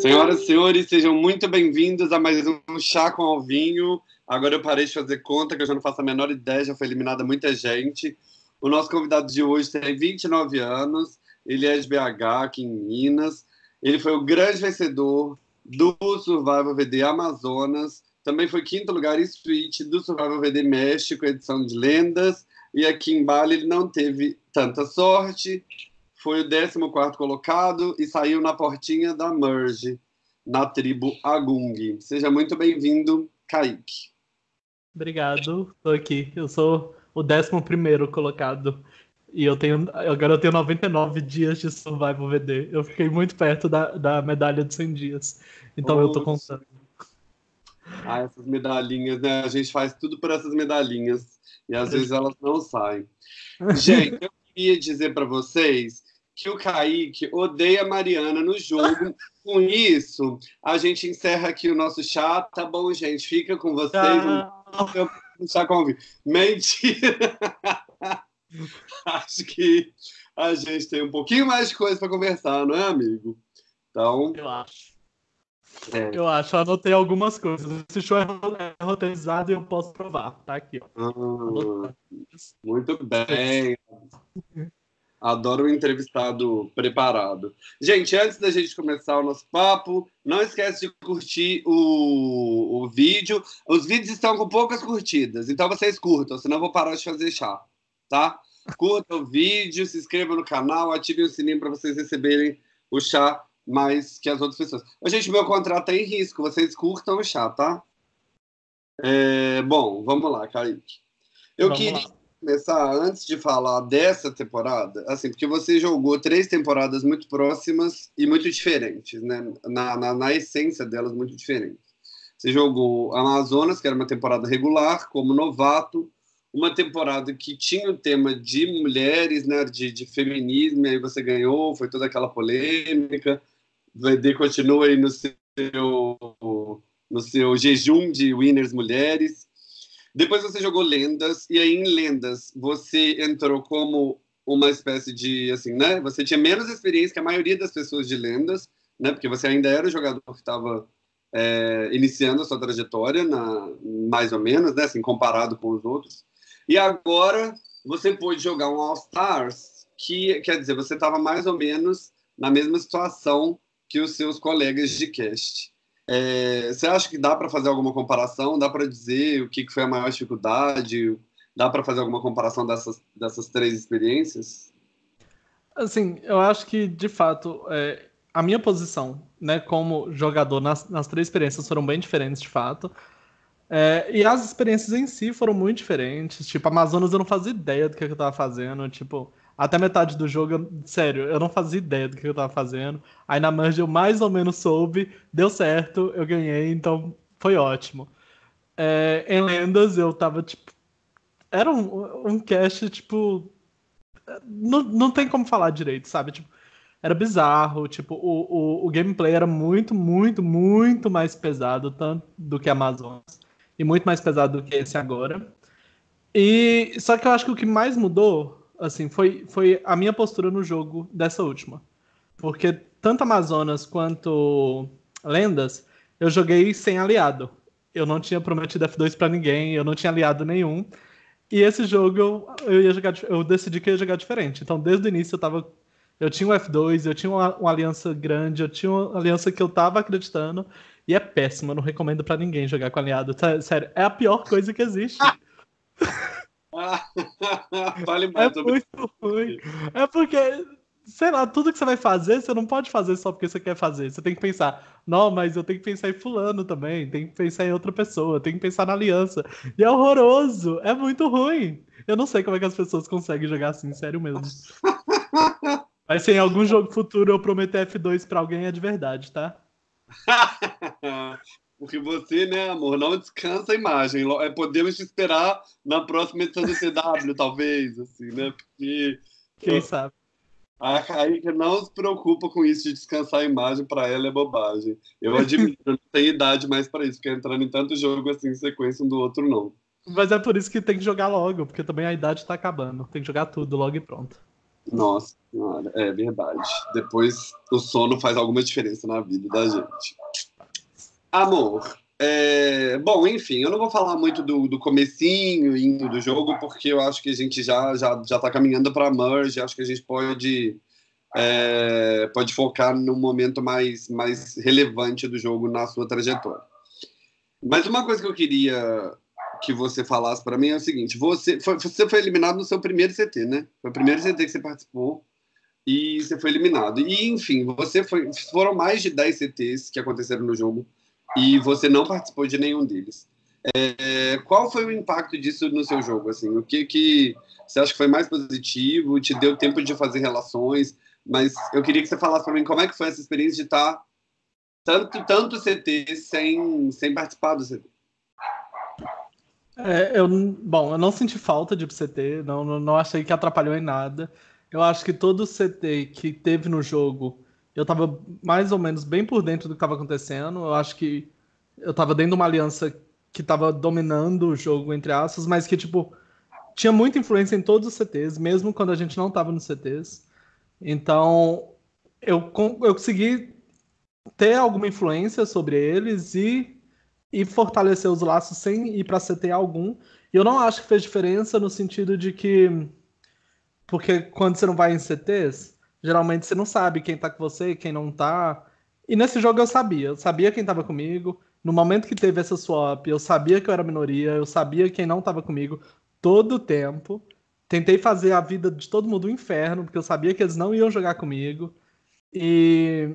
Senhoras e senhores, sejam muito bem-vindos a mais um Chá com Alvinho. Agora eu parei de fazer conta, que eu já não faço a menor ideia, já foi eliminada muita gente. O nosso convidado de hoje tem 29 anos, ele é de BH, aqui em Minas. Ele foi o grande vencedor do Survival VD Amazonas. Também foi quinto lugar em suíte do Survival VD México, edição de lendas. E aqui em Bali ele não teve tanta sorte, foi o 14 colocado e saiu na portinha da Merge, na tribo Agung. Seja muito bem-vindo, Kaique. Obrigado, estou aqui. Eu sou o 11 colocado. E eu tenho. Agora eu tenho 99 dias de Survival VD. Eu fiquei muito perto da, da medalha de 100 dias. Então eu tô contando. Ah, essas medalhinhas, né? A gente faz tudo por essas medalhinhas. E às vezes elas não saem. Gente, eu queria dizer para vocês que o Kaique odeia a Mariana no jogo. Com isso, a gente encerra aqui o nosso chat. Tá bom, gente? Fica com vocês. Ah. Chá com Mentira! Acho que a gente tem um pouquinho mais de coisa para conversar, não é, amigo? Então. Eu acho. É. Eu acho, anotei algumas coisas. Esse show é, é roteirizado e eu posso provar. Tá aqui, ó. Ah, muito bem. Adoro o entrevistado preparado. Gente, antes da gente começar o nosso papo, não esquece de curtir o, o vídeo. Os vídeos estão com poucas curtidas, então vocês curtam, senão eu vou parar de fazer chá, tá? Curta o vídeo, se inscreva no canal, ative o sininho para vocês receberem o chá mais que as outras pessoas. Gente, meu contrato é em risco, vocês curtam o chá, tá? É, bom, vamos lá, Kaique. Eu vamos queria... Lá começar antes de falar dessa temporada, assim, porque você jogou três temporadas muito próximas e muito diferentes, né? Na, na, na, essência delas, muito diferentes. Você jogou Amazonas, que era uma temporada regular, como novato, uma temporada que tinha o tema de mulheres, né? De, de feminismo, e aí você ganhou, foi toda aquela polêmica. VD continua aí no seu, no seu jejum de winners mulheres. Depois você jogou Lendas, e aí em Lendas você entrou como uma espécie de, assim, né? Você tinha menos experiência que a maioria das pessoas de Lendas, né? Porque você ainda era o jogador que estava é, iniciando a sua trajetória, na, mais ou menos, né? Assim, comparado com os outros. E agora você pôde jogar um All Stars, que quer dizer, você estava mais ou menos na mesma situação que os seus colegas de cast. É, você acha que dá para fazer alguma comparação? Dá para dizer o que, foi a maior dificuldade? Dá para fazer alguma comparação dessas, dessas três experiências? Assim, eu acho que, de fato, é, a minha posição, né, como jogador nas, nas três experiências foram bem diferentes, de fato. É, e as experiências em si foram muito diferentes. Tipo, Amazonas eu não fazia ideia do que eu estava fazendo. Tipo, até metade do jogo, eu, sério, eu não fazia ideia do que eu tava fazendo. Aí na Merge eu mais ou menos soube, deu certo, eu ganhei, então foi ótimo. É, em Lendas eu tava tipo. Era um, um cast, tipo. Não, não tem como falar direito, sabe? Tipo, era bizarro, tipo, o, o, o gameplay era muito, muito, muito mais pesado tanto do que Amazonas. E muito mais pesado do que esse agora. E só que eu acho que o que mais mudou assim, foi, foi a minha postura no jogo dessa última. Porque tanto Amazonas quanto Lendas, eu joguei sem aliado. Eu não tinha prometido F2 para ninguém, eu não tinha aliado nenhum. E esse jogo eu, eu ia jogar, eu decidi que ia jogar diferente. Então, desde o início eu tava eu tinha um F2, eu tinha uma, uma, aliança grande, eu tinha uma aliança que eu tava acreditando. E é péssimo, eu não recomendo para ninguém jogar com aliado. Sério, é a pior coisa que existe. Fale mais é muito ruim. É porque, sei lá, tudo que você vai fazer, você não pode fazer só porque você quer fazer. Você tem que pensar, não, mas eu tenho que pensar em fulano também, tem que pensar em outra pessoa, tem que pensar na aliança. E é horroroso, é muito ruim. Eu não sei como é que as pessoas conseguem jogar assim, sério mesmo. Mas se em algum jogo futuro eu prometer F2 pra alguém, é de verdade, tá? Porque você, né, amor, não descansa a imagem. É, podemos te esperar na próxima edição do CW, talvez, assim, né? Porque. Quem sabe? A Kaique não se preocupa com isso de descansar a imagem, para ela é bobagem. Eu admito, eu não tenho idade mais para isso, porque entrando em tanto jogo assim em sequência um do outro, não. Mas é por isso que tem que jogar logo, porque também a idade tá acabando. Tem que jogar tudo logo e pronto. Nossa senhora, é verdade. Depois o sono faz alguma diferença na vida da gente. Amor, é, bom, enfim, eu não vou falar muito do, do comecinho indo do jogo, porque eu acho que a gente já já já está caminhando para a merge. Acho que a gente pode é, pode focar no momento mais mais relevante do jogo na sua trajetória. Mas uma coisa que eu queria que você falasse para mim é o seguinte: você foi, você foi eliminado no seu primeiro CT, né? Foi o primeiro CT que você participou e você foi eliminado. E enfim, você foi foram mais de 10 CTs que aconteceram no jogo e você não participou de nenhum deles. É, qual foi o impacto disso no seu jogo? Assim, o que, que você acha que foi mais positivo? Te deu tempo de fazer relações? Mas eu queria que você falasse para mim como é que foi essa experiência de estar tanto tanto CT sem sem participar do CT. É, eu, bom, eu não senti falta de CT, não, não, não achei que atrapalhou em nada. Eu acho que todo CT que teve no jogo eu tava mais ou menos bem por dentro do que estava acontecendo. Eu acho que eu tava dentro de uma aliança que tava dominando o jogo, entre aspas, mas que, tipo, tinha muita influência em todos os CTs, mesmo quando a gente não tava nos CTs. Então, eu, eu consegui ter alguma influência sobre eles e, e fortalecer os laços sem ir para CT algum. E eu não acho que fez diferença no sentido de que. Porque quando você não vai em CTs, Geralmente você não sabe quem tá com você, quem não tá. E nesse jogo eu sabia, eu sabia quem tava comigo. No momento que teve essa swap, eu sabia que eu era minoria, eu sabia quem não tava comigo todo o tempo. Tentei fazer a vida de todo mundo um inferno, porque eu sabia que eles não iam jogar comigo. E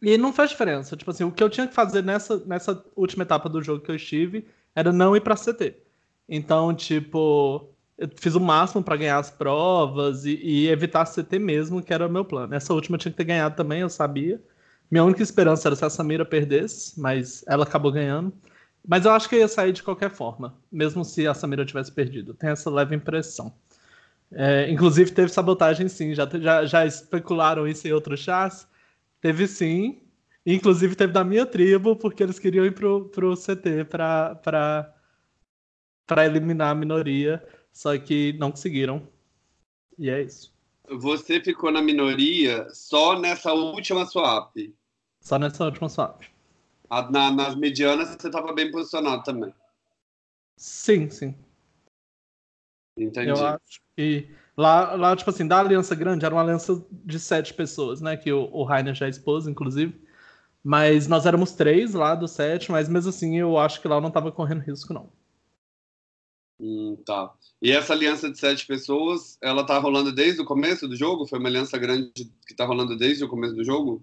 e não faz diferença. Tipo assim, o que eu tinha que fazer nessa, nessa última etapa do jogo que eu estive era não ir pra CT. Então, tipo, fiz o máximo para ganhar as provas e, e, evitar CT mesmo, que era o meu plano. Essa última tinha que ter ganhado também, eu sabia. Minha única esperança era se a Samira perdesse, mas ela acabou ganhando. Mas eu acho que eu ia sair de qualquer forma, mesmo se a Samira tivesse perdido. Tem essa leve impressão. É, inclusive teve sabotagem sim, já, já, já especularam isso em outros chats. Teve sim. Inclusive teve da minha tribo, porque eles queriam ir pro, pro CT para eliminar a minoria só que não conseguiram. E é isso. Você ficou na minoria só nessa última swap? Só nessa última swap. A, na, nas medianas você estava bem posicionado também? Sim, sim. Entendi. Eu acho que lá, lá, tipo assim, da Aliança Grande era uma aliança de sete pessoas, né? Que o, o Rainer já expôs, inclusive. Mas nós éramos três lá do sete, mas mesmo assim eu acho que lá eu não estava correndo risco, não. Hum, tá. E essa aliança de sete pessoas, ela tá rolando desde o começo do jogo? Foi uma aliança grande que tá rolando desde o começo do jogo?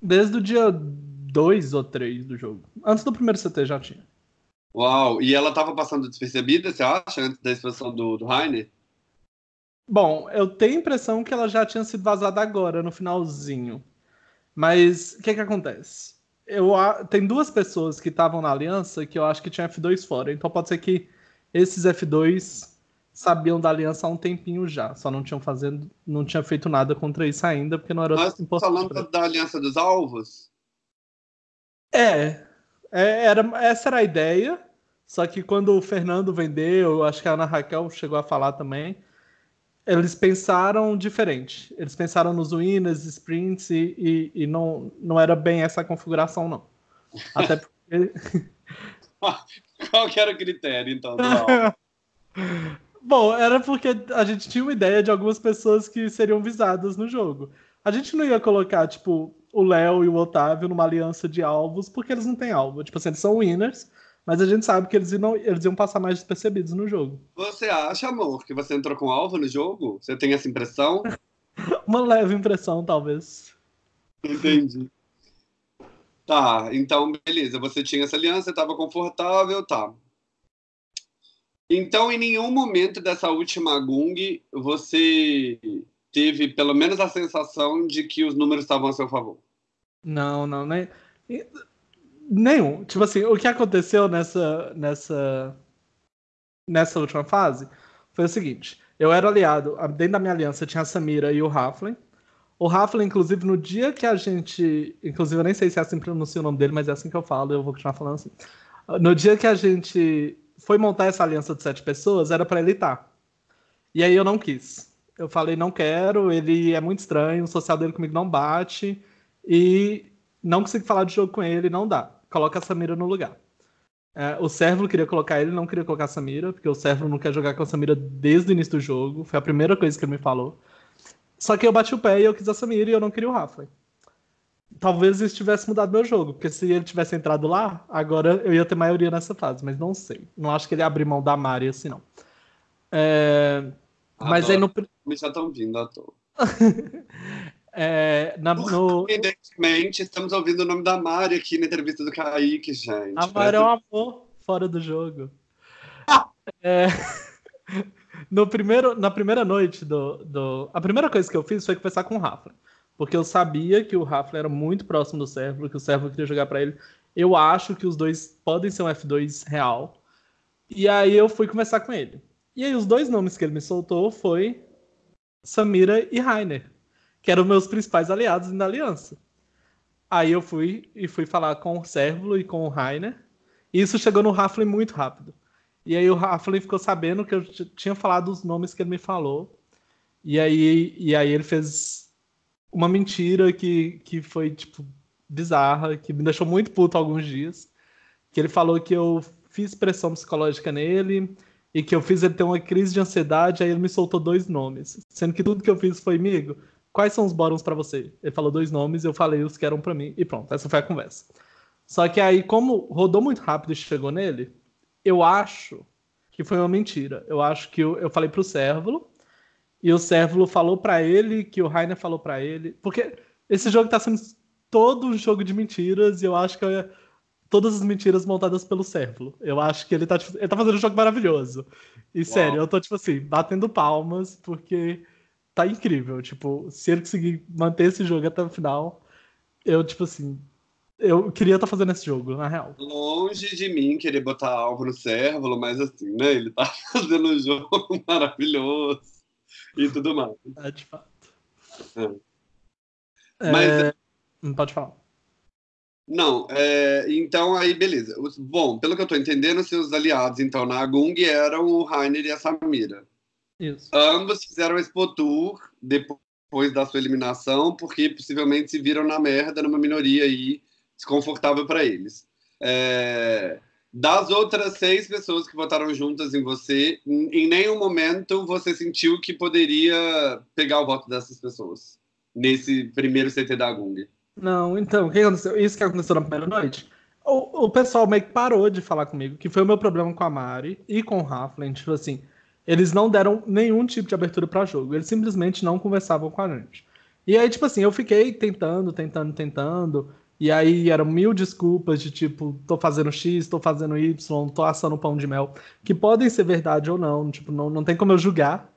Desde o dia 2 ou 3 do jogo. Antes do primeiro CT já tinha. Uau! E ela tava passando despercebida, você acha, antes da expansão do, do Heine? Bom, eu tenho a impressão que ela já tinha sido vazada agora, no finalzinho. Mas o que que acontece? Eu, tem duas pessoas que estavam na aliança que eu acho que tinha F2 fora. Então pode ser que esses F2 sabiam da aliança há um tempinho já, só não tinham fazendo, não tinha feito nada contra isso ainda, porque não era Mas importante. Falando da aliança dos alvos? É, é, era, essa era a ideia. Só que quando o Fernando vendeu, acho que a Ana Raquel chegou a falar também, eles pensaram diferente. Eles pensaram nos winners, sprints e, e, e não, não era bem essa configuração, não. Até porque. Qual que era o critério, então? Bom, era porque a gente tinha uma ideia de algumas pessoas que seriam visadas no jogo. A gente não ia colocar, tipo, o Léo e o Otávio numa aliança de alvos, porque eles não têm alvo. Tipo assim, eles são winners, mas a gente sabe que eles iam, eles iam passar mais despercebidos no jogo. Você acha, amor, que você entrou com alvo no jogo? Você tem essa impressão? uma leve impressão, talvez. Entendi. Tá, então beleza, você tinha essa aliança, estava confortável, tá. Então, em nenhum momento dessa última Gung, você teve pelo menos a sensação de que os números estavam a seu favor? Não, não, nem. Nenhum. Tipo assim, o que aconteceu nessa, nessa, nessa última fase foi o seguinte: eu era aliado, dentro da minha aliança tinha a Samira e o Raflin. O Rafa, inclusive, no dia que a gente. Inclusive, eu nem sei se é assim que pronuncia o nome dele, mas é assim que eu falo, eu vou continuar falando assim. No dia que a gente foi montar essa aliança de sete pessoas, era para ele estar. E aí eu não quis. Eu falei, não quero, ele é muito estranho, o social dele comigo não bate, e não consigo falar de jogo com ele, não dá. Coloca a Samira no lugar. É, o Servo queria colocar ele, não queria colocar a Samira, porque o Servo não quer jogar com a Samira desde o início do jogo. Foi a primeira coisa que ele me falou. Só que eu bati o pé e eu quis a Samira e eu não queria o Rafa. Talvez isso tivesse mudado meu jogo, porque se ele tivesse entrado lá, agora eu ia ter maioria nessa fase, mas não sei. Não acho que ele abrir mão da Mari assim, não. É... Mas aí no. Me já estão vindo à toa. É, na, no... Evidentemente, estamos ouvindo o nome da Mari aqui na entrevista do Kaique, gente. A Mari é um amor fora do jogo. é, no primeiro, na primeira noite do, do. A primeira coisa que eu fiz foi conversar com o Rafa. Porque eu sabia que o Rafa era muito próximo do Servo, que o Servo queria jogar para ele. Eu acho que os dois podem ser um F2 real. E aí eu fui conversar com ele. E aí os dois nomes que ele me soltou foi Samira e Rainer que eram meus principais aliados na aliança. Aí eu fui e fui falar com o Sérvulo e com o Rainer. E isso chegou no Raflin muito rápido. E aí o Raflin ficou sabendo que eu tinha falado os nomes que ele me falou. E aí, e aí ele fez uma mentira que, que foi, tipo, bizarra, que me deixou muito puto alguns dias. Que ele falou que eu fiz pressão psicológica nele e que eu fiz ele ter uma crise de ansiedade, aí ele me soltou dois nomes. Sendo que tudo que eu fiz foi, amigo, quais são os bóruns para você? Ele falou dois nomes, eu falei os que eram para mim e pronto, essa foi a conversa. Só que aí, como rodou muito rápido e chegou nele, eu acho que foi uma mentira. Eu acho que eu, eu falei pro Cérvulo e o Cérvulo falou para ele que o Rainer falou para ele, porque esse jogo tá sendo todo um jogo de mentiras e eu acho que eu, todas as mentiras montadas pelo Cérvulo. Eu acho que ele tá, tipo, ele tá fazendo um jogo maravilhoso. E Uau. sério, eu tô, tipo assim, batendo palmas, porque tá incrível. Tipo, se ele conseguir manter esse jogo até o final, eu, tipo assim, eu queria estar tá fazendo esse jogo, na real. Longe de mim querer botar alvo no Cérvulo, mas assim, né? Ele tá fazendo um jogo maravilhoso e tudo mais. É, de fato. É. Mas. É... Não pode falar. Não, é, então aí beleza. Bom, pelo que eu tô entendendo, seus aliados então na Gung eram o Rainer e a Samira. Isso. Ambos fizeram Expo Tour depois da sua eliminação, porque possivelmente se viram na merda numa minoria aí desconfortável para eles. É... Das outras seis pessoas que votaram juntas em você, em nenhum momento você sentiu que poderia pegar o voto dessas pessoas nesse primeiro CT da Gung? Não, então, o que aconteceu? Isso que aconteceu na primeira noite. O, o pessoal meio que parou de falar comigo, que foi o meu problema com a Mari e com o Raflin. Tipo assim, eles não deram nenhum tipo de abertura para jogo. Eles simplesmente não conversavam com a gente. E aí, tipo assim, eu fiquei tentando, tentando, tentando. E aí eram mil desculpas de tipo, tô fazendo X, tô fazendo Y, tô assando pão de mel, que podem ser verdade ou não, tipo, não, não tem como eu julgar.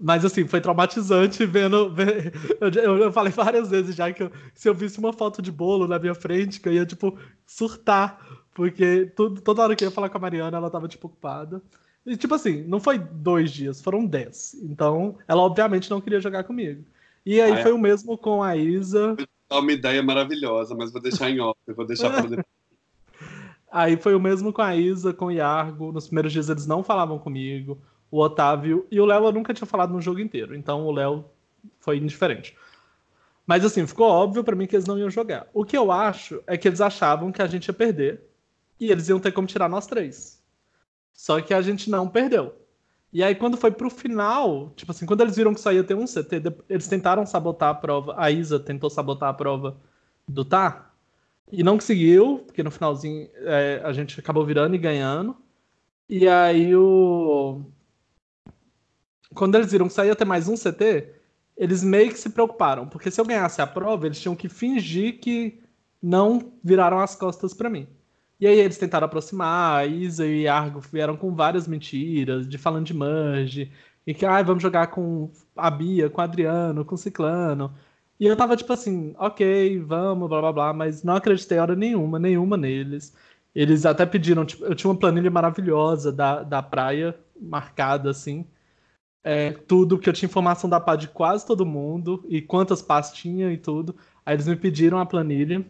Mas assim, foi traumatizante vendo. Eu, eu, eu, falei várias vezes já que eu, se eu visse uma foto de bolo na minha frente, que eu ia, tipo, surtar. Porque tudo, toda hora que eu ia falar com a Mariana, ela tava, tipo, ocupada. E, tipo assim, não foi dois dias, foram dez. Então, ela obviamente não queria jogar comigo. E aí ah, é. foi o mesmo com a Isa. É uma ideia maravilhosa, mas vou deixar em off, vou deixar depois. Aí foi o mesmo com a Isa, com o Iargo. Nos primeiros dias eles não falavam comigo. O Otávio e o Léo eu nunca tinha falado no jogo inteiro. Então o Léo foi indiferente. Mas assim, ficou óbvio para mim que eles não iam jogar. O que eu acho é que eles achavam que a gente ia perder. E eles iam ter como tirar nós três. Só que a gente não perdeu. E aí, quando foi pro final, tipo assim, quando eles viram que só ia ter um CT, eles tentaram sabotar a prova. A Isa tentou sabotar a prova do Tá. E não conseguiu, porque no finalzinho é, a gente acabou virando e ganhando. E aí o. Quando eles viram que só ia ter mais um CT, eles meio que se preocuparam. Porque se eu ganhasse a prova, eles tinham que fingir que não viraram as costas para mim. E aí eles tentaram aproximar, a Isa e Argo vieram com várias mentiras, de falando de Merge, e que, ah, vamos jogar com a Bia, com o Adriano, com o Ciclano. E eu tava tipo assim, ok, vamos, blá blá blá, mas não acreditei hora nenhuma, nenhuma neles. Eles até pediram, tipo, eu tinha uma planilha maravilhosa da, da praia, marcada assim. É, tudo, que eu tinha informação da pá de quase todo mundo, e quantas pás tinha e tudo. Aí eles me pediram a planilha.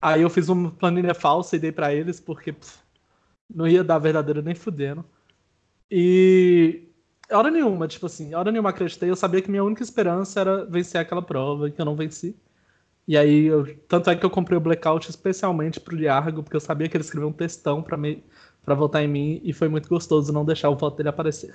Aí eu fiz uma planilha falsa e dei para eles, porque pff, não ia dar verdadeiro nem fudendo. E hora nenhuma, tipo assim, hora nenhuma acreditei. Eu sabia que minha única esperança era vencer aquela prova, que eu não venci. E aí, eu, tanto é que eu comprei o Blackout especialmente pro Liargo, porque eu sabia que ele escreveu um textão para me para votar em mim e foi muito gostoso não deixar o voto dele aparecer.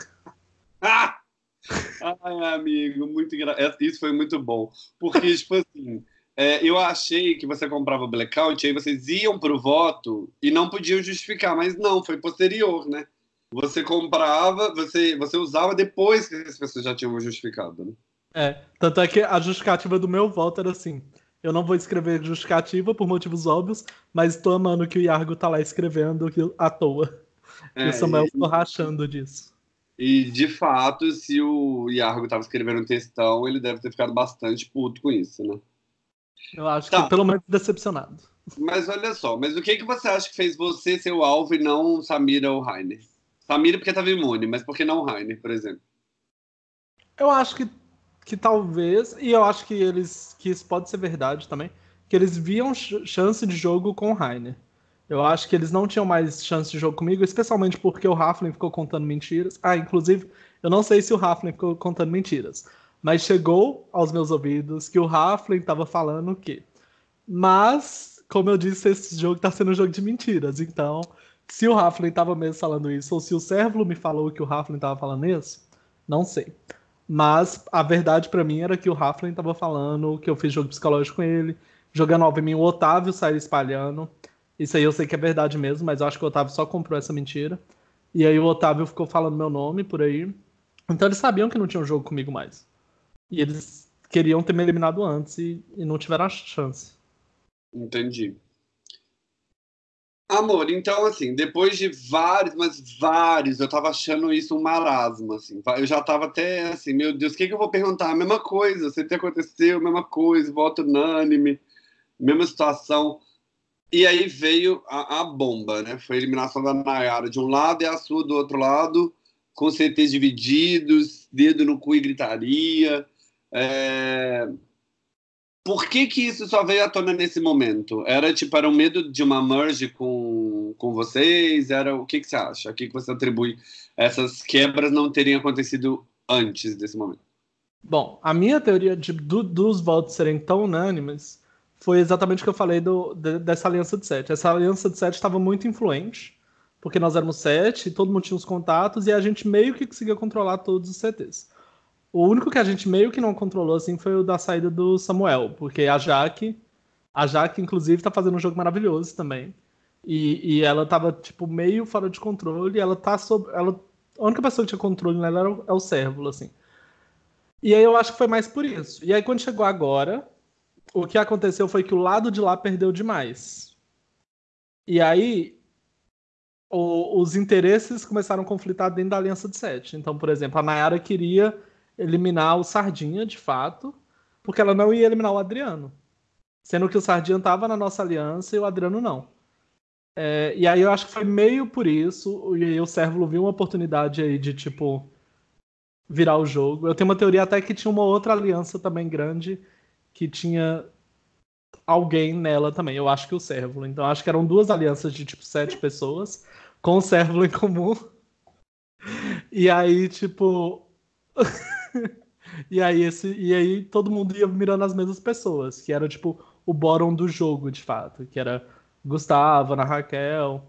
Ah! Ai, amigo, muito engra... É, isso foi muito bom. Porque, tipo assim, é, eu achei que você comprava o blackout, aí vocês iam pro voto e não podiam justificar, mas não, foi posterior, né? Você comprava, você, você usava depois que as pessoas já tinham justificado, né? É, tanto é que a justificativa do meu voto era assim: eu não vou escrever justificativa por motivos óbvios, mas tô amando que o Iargo tá lá escrevendo à toa. É, e o Samuel ficou rachando disso. E, de fato, se o Iargo tava escrevendo um textão, ele deve ter ficado bastante puto com isso, né? Eu acho tá. que pelo menos decepcionado. Mas olha só, mas o que, que você acha que fez você ser o alvo e não Samira ou Rainer? Samira porque tava imune, mas por que não Rainer, por exemplo? Eu acho que que talvez, e eu acho que eles que isso pode ser verdade também, que eles viam chance de jogo com o Rainer. Eu acho que eles não tinham mais chance de jogo comigo, especialmente porque o Raflin ficou contando mentiras. Ah, inclusive, eu não sei se o Raflin ficou contando mentiras, mas chegou aos meus ouvidos que o Raflin estava falando o quê? Mas, como eu disse, esse jogo está sendo um jogo de mentiras. Então, se o Raflin estava mesmo falando isso, ou se o Servlo me falou que o Raflin estava falando isso, não sei. Mas a verdade para mim era que o Raflin tava falando que eu fiz jogo psicológico com ele. Jogando óbvio em mim, o Otávio saiu espalhando. Isso aí eu sei que é verdade mesmo, mas eu acho que o Otávio só comprou essa mentira. E aí o Otávio ficou falando meu nome por aí. Então eles sabiam que não tinha um jogo comigo mais. E eles queriam ter me eliminado antes e, e não tiveram a chance. Entendi. Amor, então, assim, depois de vários, mas vários, eu tava achando isso um marasmo, assim. Eu já tava até assim, meu Deus, o que, que eu vou perguntar? A mesma coisa, sempre aconteceu, a mesma coisa, voto unânime, mesma situação. E aí veio a, a, bomba, né? Foi a eliminação da Nayara de um lado e a sua do outro lado, com CTs divididos, dedo no cu e gritaria. É... Por que, que isso só veio à tona nesse momento? Era tipo, era um medo de uma merge com, com vocês? Era o que, que você acha? O que, que você atribui essas quebras não terem acontecido antes desse momento? Bom, a minha teoria de, do, dos votos serem tão unânimes foi exatamente o que eu falei do, de, dessa aliança de sete. Essa aliança de sete estava muito influente, porque nós éramos sete, todo mundo tinha os contatos e a gente meio que conseguia controlar todos os CTs. O único que a gente meio que não controlou assim foi o da saída do Samuel, porque a Jaque, a Jaque inclusive tá fazendo um jogo maravilhoso também. E, e ela tava tipo meio fora de controle, ela tá sob ela a única pessoa que tinha controle nela era o, é o Cérvulo, assim. E aí eu acho que foi mais por isso. E aí quando chegou agora, o que aconteceu foi que o lado de lá perdeu demais. E aí o, os interesses começaram a conflitar dentro da Aliança de Sete. Então, por exemplo, a Nayara queria eliminar o Sardinha, de fato, porque ela não ia eliminar o Adriano. Sendo que o Sardinha estava na nossa aliança e o Adriano não. É, e aí eu acho que foi meio por isso, e aí o Sérvulo viu uma oportunidade aí de, tipo, virar o jogo. Eu tenho uma teoria até que tinha uma outra aliança também grande, que tinha alguém nela também. Eu acho que o Sérvulo. Então acho que eram duas alianças de, tipo, sete pessoas, com o Sérvulo em comum. E aí, tipo... e, aí esse, e aí todo mundo ia mirando as mesmas pessoas, que era tipo o bottom do jogo, de fato, que era Gustavo, Ana Raquel.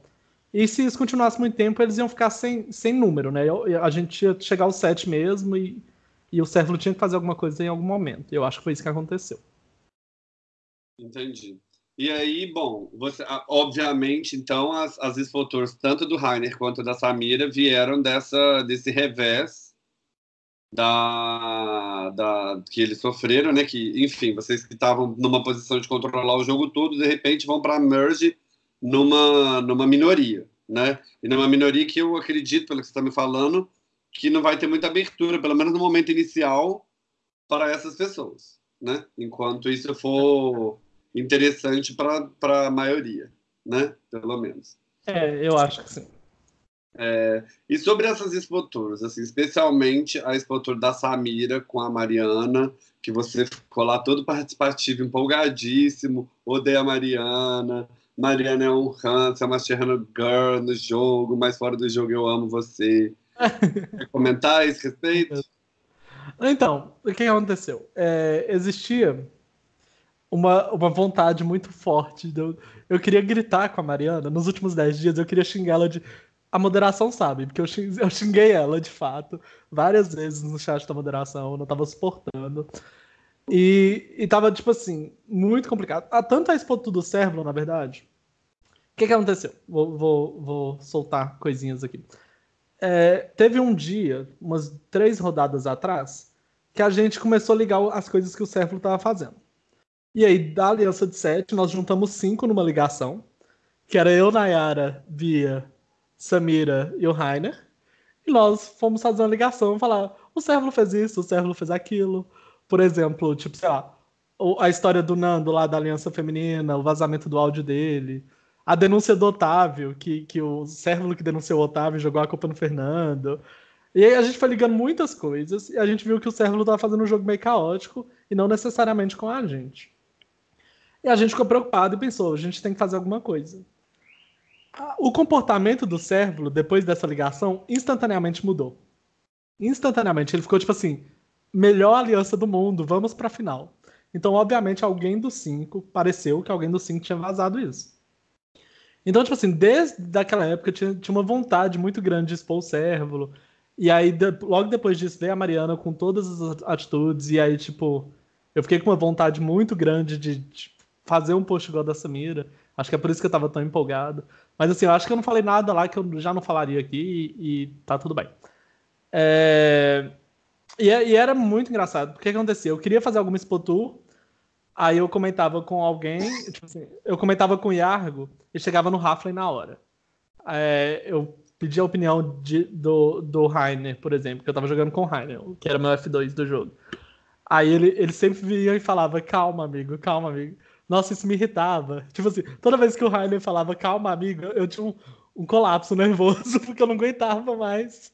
E se isso continuasse muito tempo, eles iam ficar sem, sem número, né? A gente ia chegar aos sete mesmo e, e o Sérvulo tinha que fazer alguma coisa em algum momento. Eu acho que foi isso que aconteceu. Entendi. E aí, bom, você, obviamente, então, as, as tanto do Rainer quanto da Samira, vieram dessa, desse revés da, da, que eles sofreram, né? Que, enfim, vocês que estavam numa posição de controlar o jogo todo, de repente vão para merge numa, numa minoria, né? E numa minoria que eu acredito, pelo que você está me falando, que não vai ter muita abertura, pelo menos no momento inicial, para essas pessoas, né? Enquanto isso for interessante para a maioria, né? Pelo menos. É, eu acho que sim. É, e sobre essas expoturas, assim, especialmente a expotura da Samira com a Mariana, que você ficou lá todo participativo, empolgadíssimo, odeia a Mariana, Mariana é um Hans, é uma Serrano Girl no jogo, mas fora do jogo eu amo você. Quer comentar esse respeito? Então, o que aconteceu? É, existia uma, uma vontade muito forte. Eu, eu queria gritar com a Mariana. Nos últimos 10 dias, eu queria xingar ela de. A moderação sabe, porque eu xinguei, eu xinguei ela, de fato, várias vezes no chat da moderação, eu não tava suportando. E, e tava, tipo assim, muito complicado. Ah, tanto a Expo do Servo, na verdade. O que, que aconteceu? Vou, vou, vou soltar coisinhas aqui. É, teve um dia, umas três rodadas atrás, que a gente começou a ligar as coisas que o Servo estava fazendo. E aí, da Aliança de Sete, nós juntamos cinco numa ligação, que era eu, Nayara, Bia, Samira e o Rainer. E nós fomos fazer uma ligação falar: o Servo fez isso, o Servo fez aquilo. Por exemplo, tipo, sei lá, a história do Nando lá da Aliança Feminina, o vazamento do áudio dele, a denúncia do Otávio, que, que o Servo que denunciou o Otávio jogou a culpa no Fernando. E aí a gente foi ligando muitas coisas e a gente viu que o Servo estava fazendo um jogo meio caótico e não necessariamente com a gente. E a gente ficou preocupado e pensou, a gente tem que fazer alguma coisa. O comportamento do Servo, depois dessa ligação, instantaneamente mudou. Instantaneamente. Ele ficou tipo assim, melhor aliança do mundo, vamos pra final. Então, obviamente, alguém dos cinco, pareceu que alguém dos cinco tinha vazado isso. Então, tipo assim, desde aquela época tinha, tinha uma vontade muito grande de expor o Cérvulo. E aí, de, logo depois disso, veio a Mariana com todas as atitudes. E aí, tipo, eu fiquei com uma vontade muito grande de, de fazer um post igual da Samira. Acho que é por isso que eu tava tão empolgado. Mas assim, eu acho que eu não falei nada lá que eu já não falaria aqui e, e tá tudo bem. É... E, e, era muito engraçado. Porque o que acontecia? Eu queria fazer alguma Tour Aí eu comentava com alguém, tipo assim, eu comentava com o Yargo e chegava no Raflin na hora. É, eu pedi a opinião de, do, do Rainer, por exemplo, que eu tava jogando com o Rainer, que era meu F2 do jogo. Aí ele, ele sempre vinha e falava, calma, amigo, calma, amigo. Nossa, isso me irritava. Tipo assim, toda vez que o Rainer falava, calma, amigo, eu tinha um, um colapso nervoso, porque eu não aguentava mais.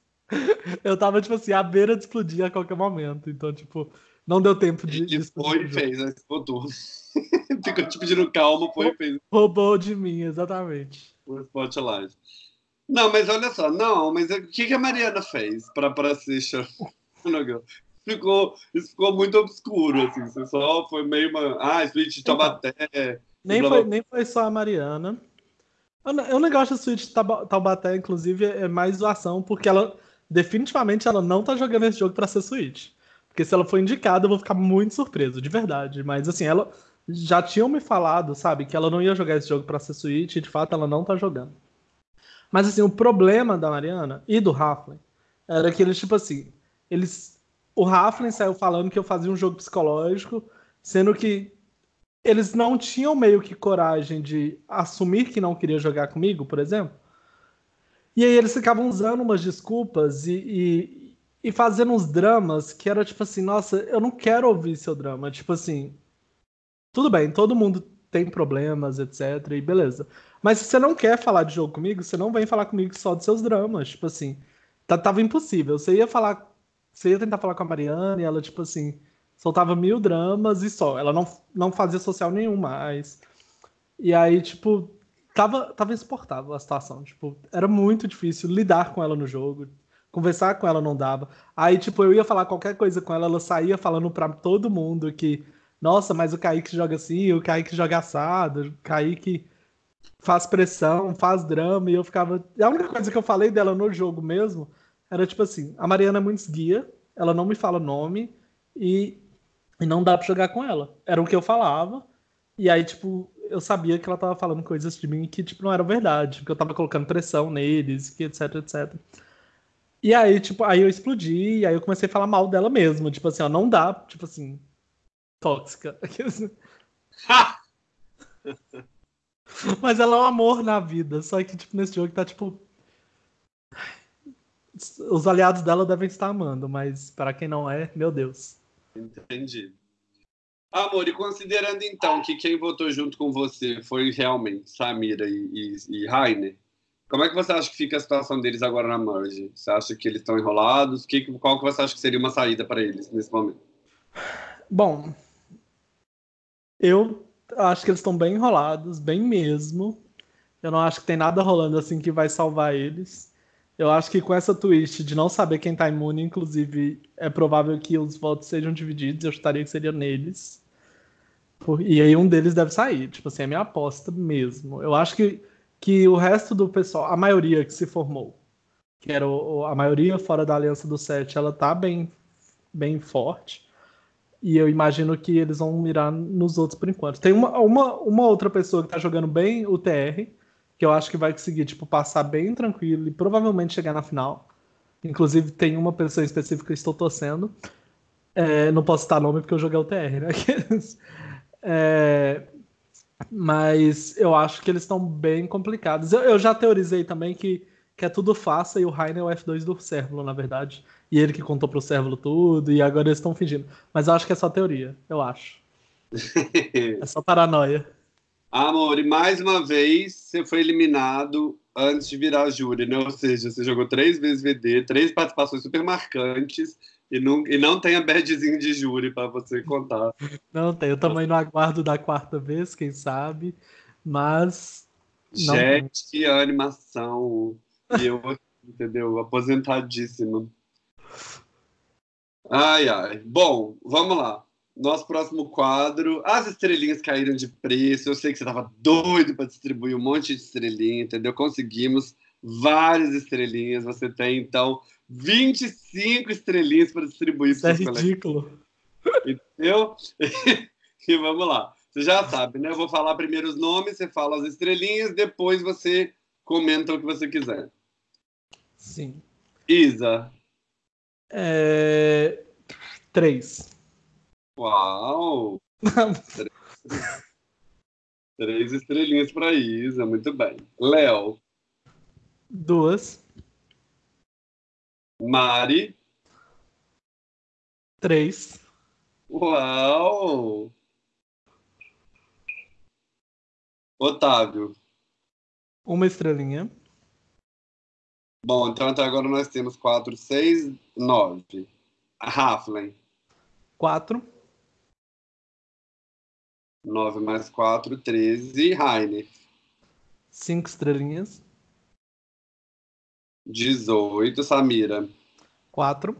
Eu tava, tipo assim, à beira de explodir a qualquer momento. Então, tipo, não deu tempo de. Ele foi e fez, né? Ficou Ficou te pedindo calma, foi e fez. Roubou de mim, exatamente. O Spotlight. Não, mas olha só, não, mas o que, que a Mariana fez para para ser ficou, isso ficou muito obscuro, assim. Você só foi meio uma. Ah, Switch de Taubaté. Nem, foi, nem foi só a Mariana. O negócio da Switch de Taubaté, inclusive, é mais zoação, porque ela definitivamente ela não tá jogando esse jogo para ser Switch. Porque se ela for indicada, eu vou ficar muito surpreso, de verdade. Mas assim, ela já tinham me falado, sabe, que ela não ia jogar esse jogo para ser Switch, e de fato ela não tá jogando. Mas assim, o problema da Mariana e do Raflin era que eles, tipo assim, eles. O Raflin saiu falando que eu fazia um jogo psicológico, sendo que eles não tinham meio que coragem de assumir que não queria jogar comigo, por exemplo. E aí eles ficavam usando umas desculpas e, e, e fazendo uns dramas que era tipo assim, nossa, eu não quero ouvir seu drama. Tipo assim, tudo bem, todo mundo tem problemas, etc. E beleza. Mas se você não quer falar de jogo comigo, você não vem falar comigo só dos seus dramas. Tipo assim, tava impossível. Você ia falar. Você ia tentar falar com a Mariana e ela, tipo assim, soltava mil dramas e só. Ela não, não fazia social nenhum mais. E aí, tipo, tava, tava insuportável a situação. Tipo, era muito difícil lidar com ela no jogo. Conversar com ela não dava. Aí, tipo, eu ia falar qualquer coisa com ela, ela saía falando pra todo mundo que, nossa, mas o Kaique joga assim, o Kaique joga assado, o Kaique faz pressão, faz drama, e eu ficava. A única coisa que eu falei dela no jogo mesmo era tipo assim: a Mariana é muito guia, ela não me fala nome e, e não dá pra jogar com ela. Era o que eu falava, e aí, tipo, eu sabia que ela tava falando coisas de mim que, tipo, não era verdade, porque eu tava colocando pressão neles, que etc, etc. E aí, tipo, aí eu explodi, e aí eu comecei a falar mal dela mesmo. Tipo assim, ó, não dá, tipo assim, tóxica. Mas ela é um amor na vida. Só que, tipo, nesse jogo tá, tipo. Os aliados dela devem estar amando, mas para quem não é, meu Deus. Entendi. Amor, e considerando então que quem votou junto com você foi realmente Samira e, e, e Rainer, como é que você acha que fica a situação deles agora na Merge? Você acha que eles estão enrolados? Que, qual que você acha que seria uma saída para eles nesse momento? Bom, eu acho que eles estão bem enrolados, bem mesmo. Eu não acho que tem nada rolando assim que vai salvar eles. Eu acho que com essa twist de não saber quem tá imune, inclusive, é provável que os votos sejam divididos. Eu estaria que seria neles. E aí um deles deve sair. Tipo assim, é minha aposta mesmo. Eu acho que, que o resto do pessoal, a maioria que se formou, que era o, a maioria fora da Aliança do Sete, ela tá bem, bem forte. E eu imagino que eles vão mirar nos outros por enquanto. Tem uma, uma, uma outra pessoa que tá jogando bem o TR, que eu acho que vai conseguir, tipo, passar bem tranquilo e provavelmente chegar na final. Inclusive, tem uma pessoa específica que estou torcendo. É, não posso citar nome porque eu joguei o TR, né? é, mas eu acho que eles estão bem complicados. Eu, eu, já teorizei também que, que é tudo faça e o Rainer é o F2 do Cérvulo, na verdade. E ele que contou pro Cérvulo tudo, e agora eles estão fingindo. Mas eu acho que é só teoria, eu acho. é só paranoia. Amor, e mais uma vez você foi eliminado antes de virar júri, né? Ou seja, você jogou três vezes VD, três participações super marcantes e não, e não tem a badgezinho de júri para você contar. Não tem, eu também no aguardo da quarta vez, quem sabe, mas. Gente, que animação! E eu, entendeu? Aposentadíssima. Ai, ai. Bom, vamos lá. Nosso próximo quadro. As estrelinhas caíram de preço. Eu sei que você estava doido para distribuir um monte de estrelinha, entendeu? Conseguimos várias estrelinhas. Você tem, então, 25 estrelinhas para distribuir. Isso é ridículo. Entendeu? e vamos lá. Você já sabe, né? Eu vou falar primeiro os nomes, você fala as estrelinhas, depois você comenta o que você quiser. Sim. Isa. É... Três. Uau! Três estrelinhas para Isa, muito bem. Léo. Duas. Mari. Três. Uau! Otávio. Uma estrelinha. Bom, então até agora nós temos quatro, seis, nove. Raflen. Quatro. 9 mais 4, 13. Rainer. 5 estrelinhas. 18. Samira. 4.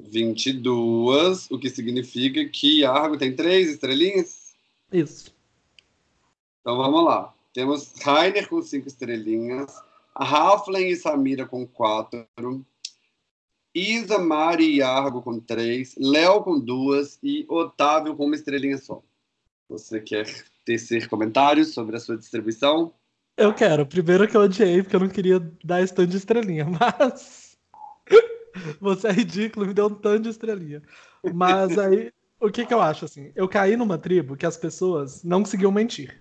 22. O que significa que Argo tem 3 estrelinhas? Isso. Então vamos lá. Temos Rainer com 5 estrelinhas. Halfling e Samira com 4. Isa, Mari e Argo com três, Léo com duas e Otávio com uma estrelinha só. Você quer tecer comentários sobre a sua distribuição? Eu quero. Primeiro que eu odiei, porque eu não queria dar esse tanto de estrelinha, mas. Você é ridículo, me deu um tanto de estrelinha. Mas aí, o que, que eu acho assim? Eu caí numa tribo que as pessoas não conseguiam mentir.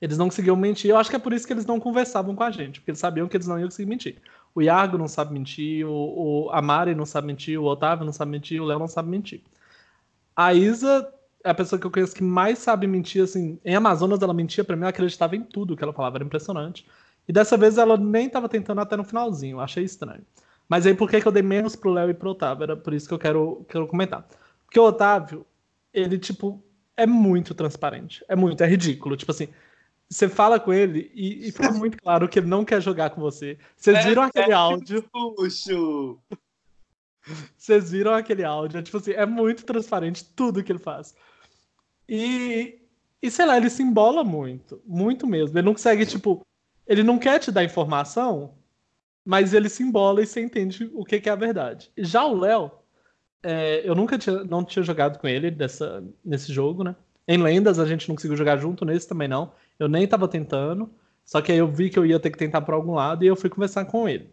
Eles não conseguiam mentir. Eu acho que é por isso que eles não conversavam com a gente, porque eles sabiam que eles não iam conseguir mentir. O Iago não sabe mentir, o, o não sabe mentir, o Otávio não sabe mentir, o Léo não sabe mentir. A Isa é a pessoa que eu conheço que mais sabe mentir, assim. Em Amazonas ela mentia para mim, eu acreditava em tudo que ela falava, era impressionante. E dessa vez ela nem tava tentando até no finalzinho, achei estranho. Mas aí por que, que eu dei menos pro Léo e pro Otávio? Era por isso que eu quero, quero comentar. Porque o Otávio, ele, tipo, é muito transparente. É muito, é ridículo. Tipo assim, você fala com ele e, e, fica muito claro que ele não quer jogar com você. Vocês é, viram aquele é áudio? Puxo. Vocês viram aquele áudio? É, tipo assim, é muito transparente tudo que ele faz. E, e sei lá, ele se embola muito. Muito mesmo. Ele não consegue, tipo. Ele não quer te dar informação, mas ele se embola e você entende o que, que é a verdade. Já o Léo, é, eu nunca tinha, não tinha jogado com ele dessa, nesse jogo, né? Em Lendas a gente não conseguiu jogar junto, nesse também não. Eu nem tava tentando. Só que aí eu vi que eu ia ter que tentar por algum lado e eu fui conversar com ele.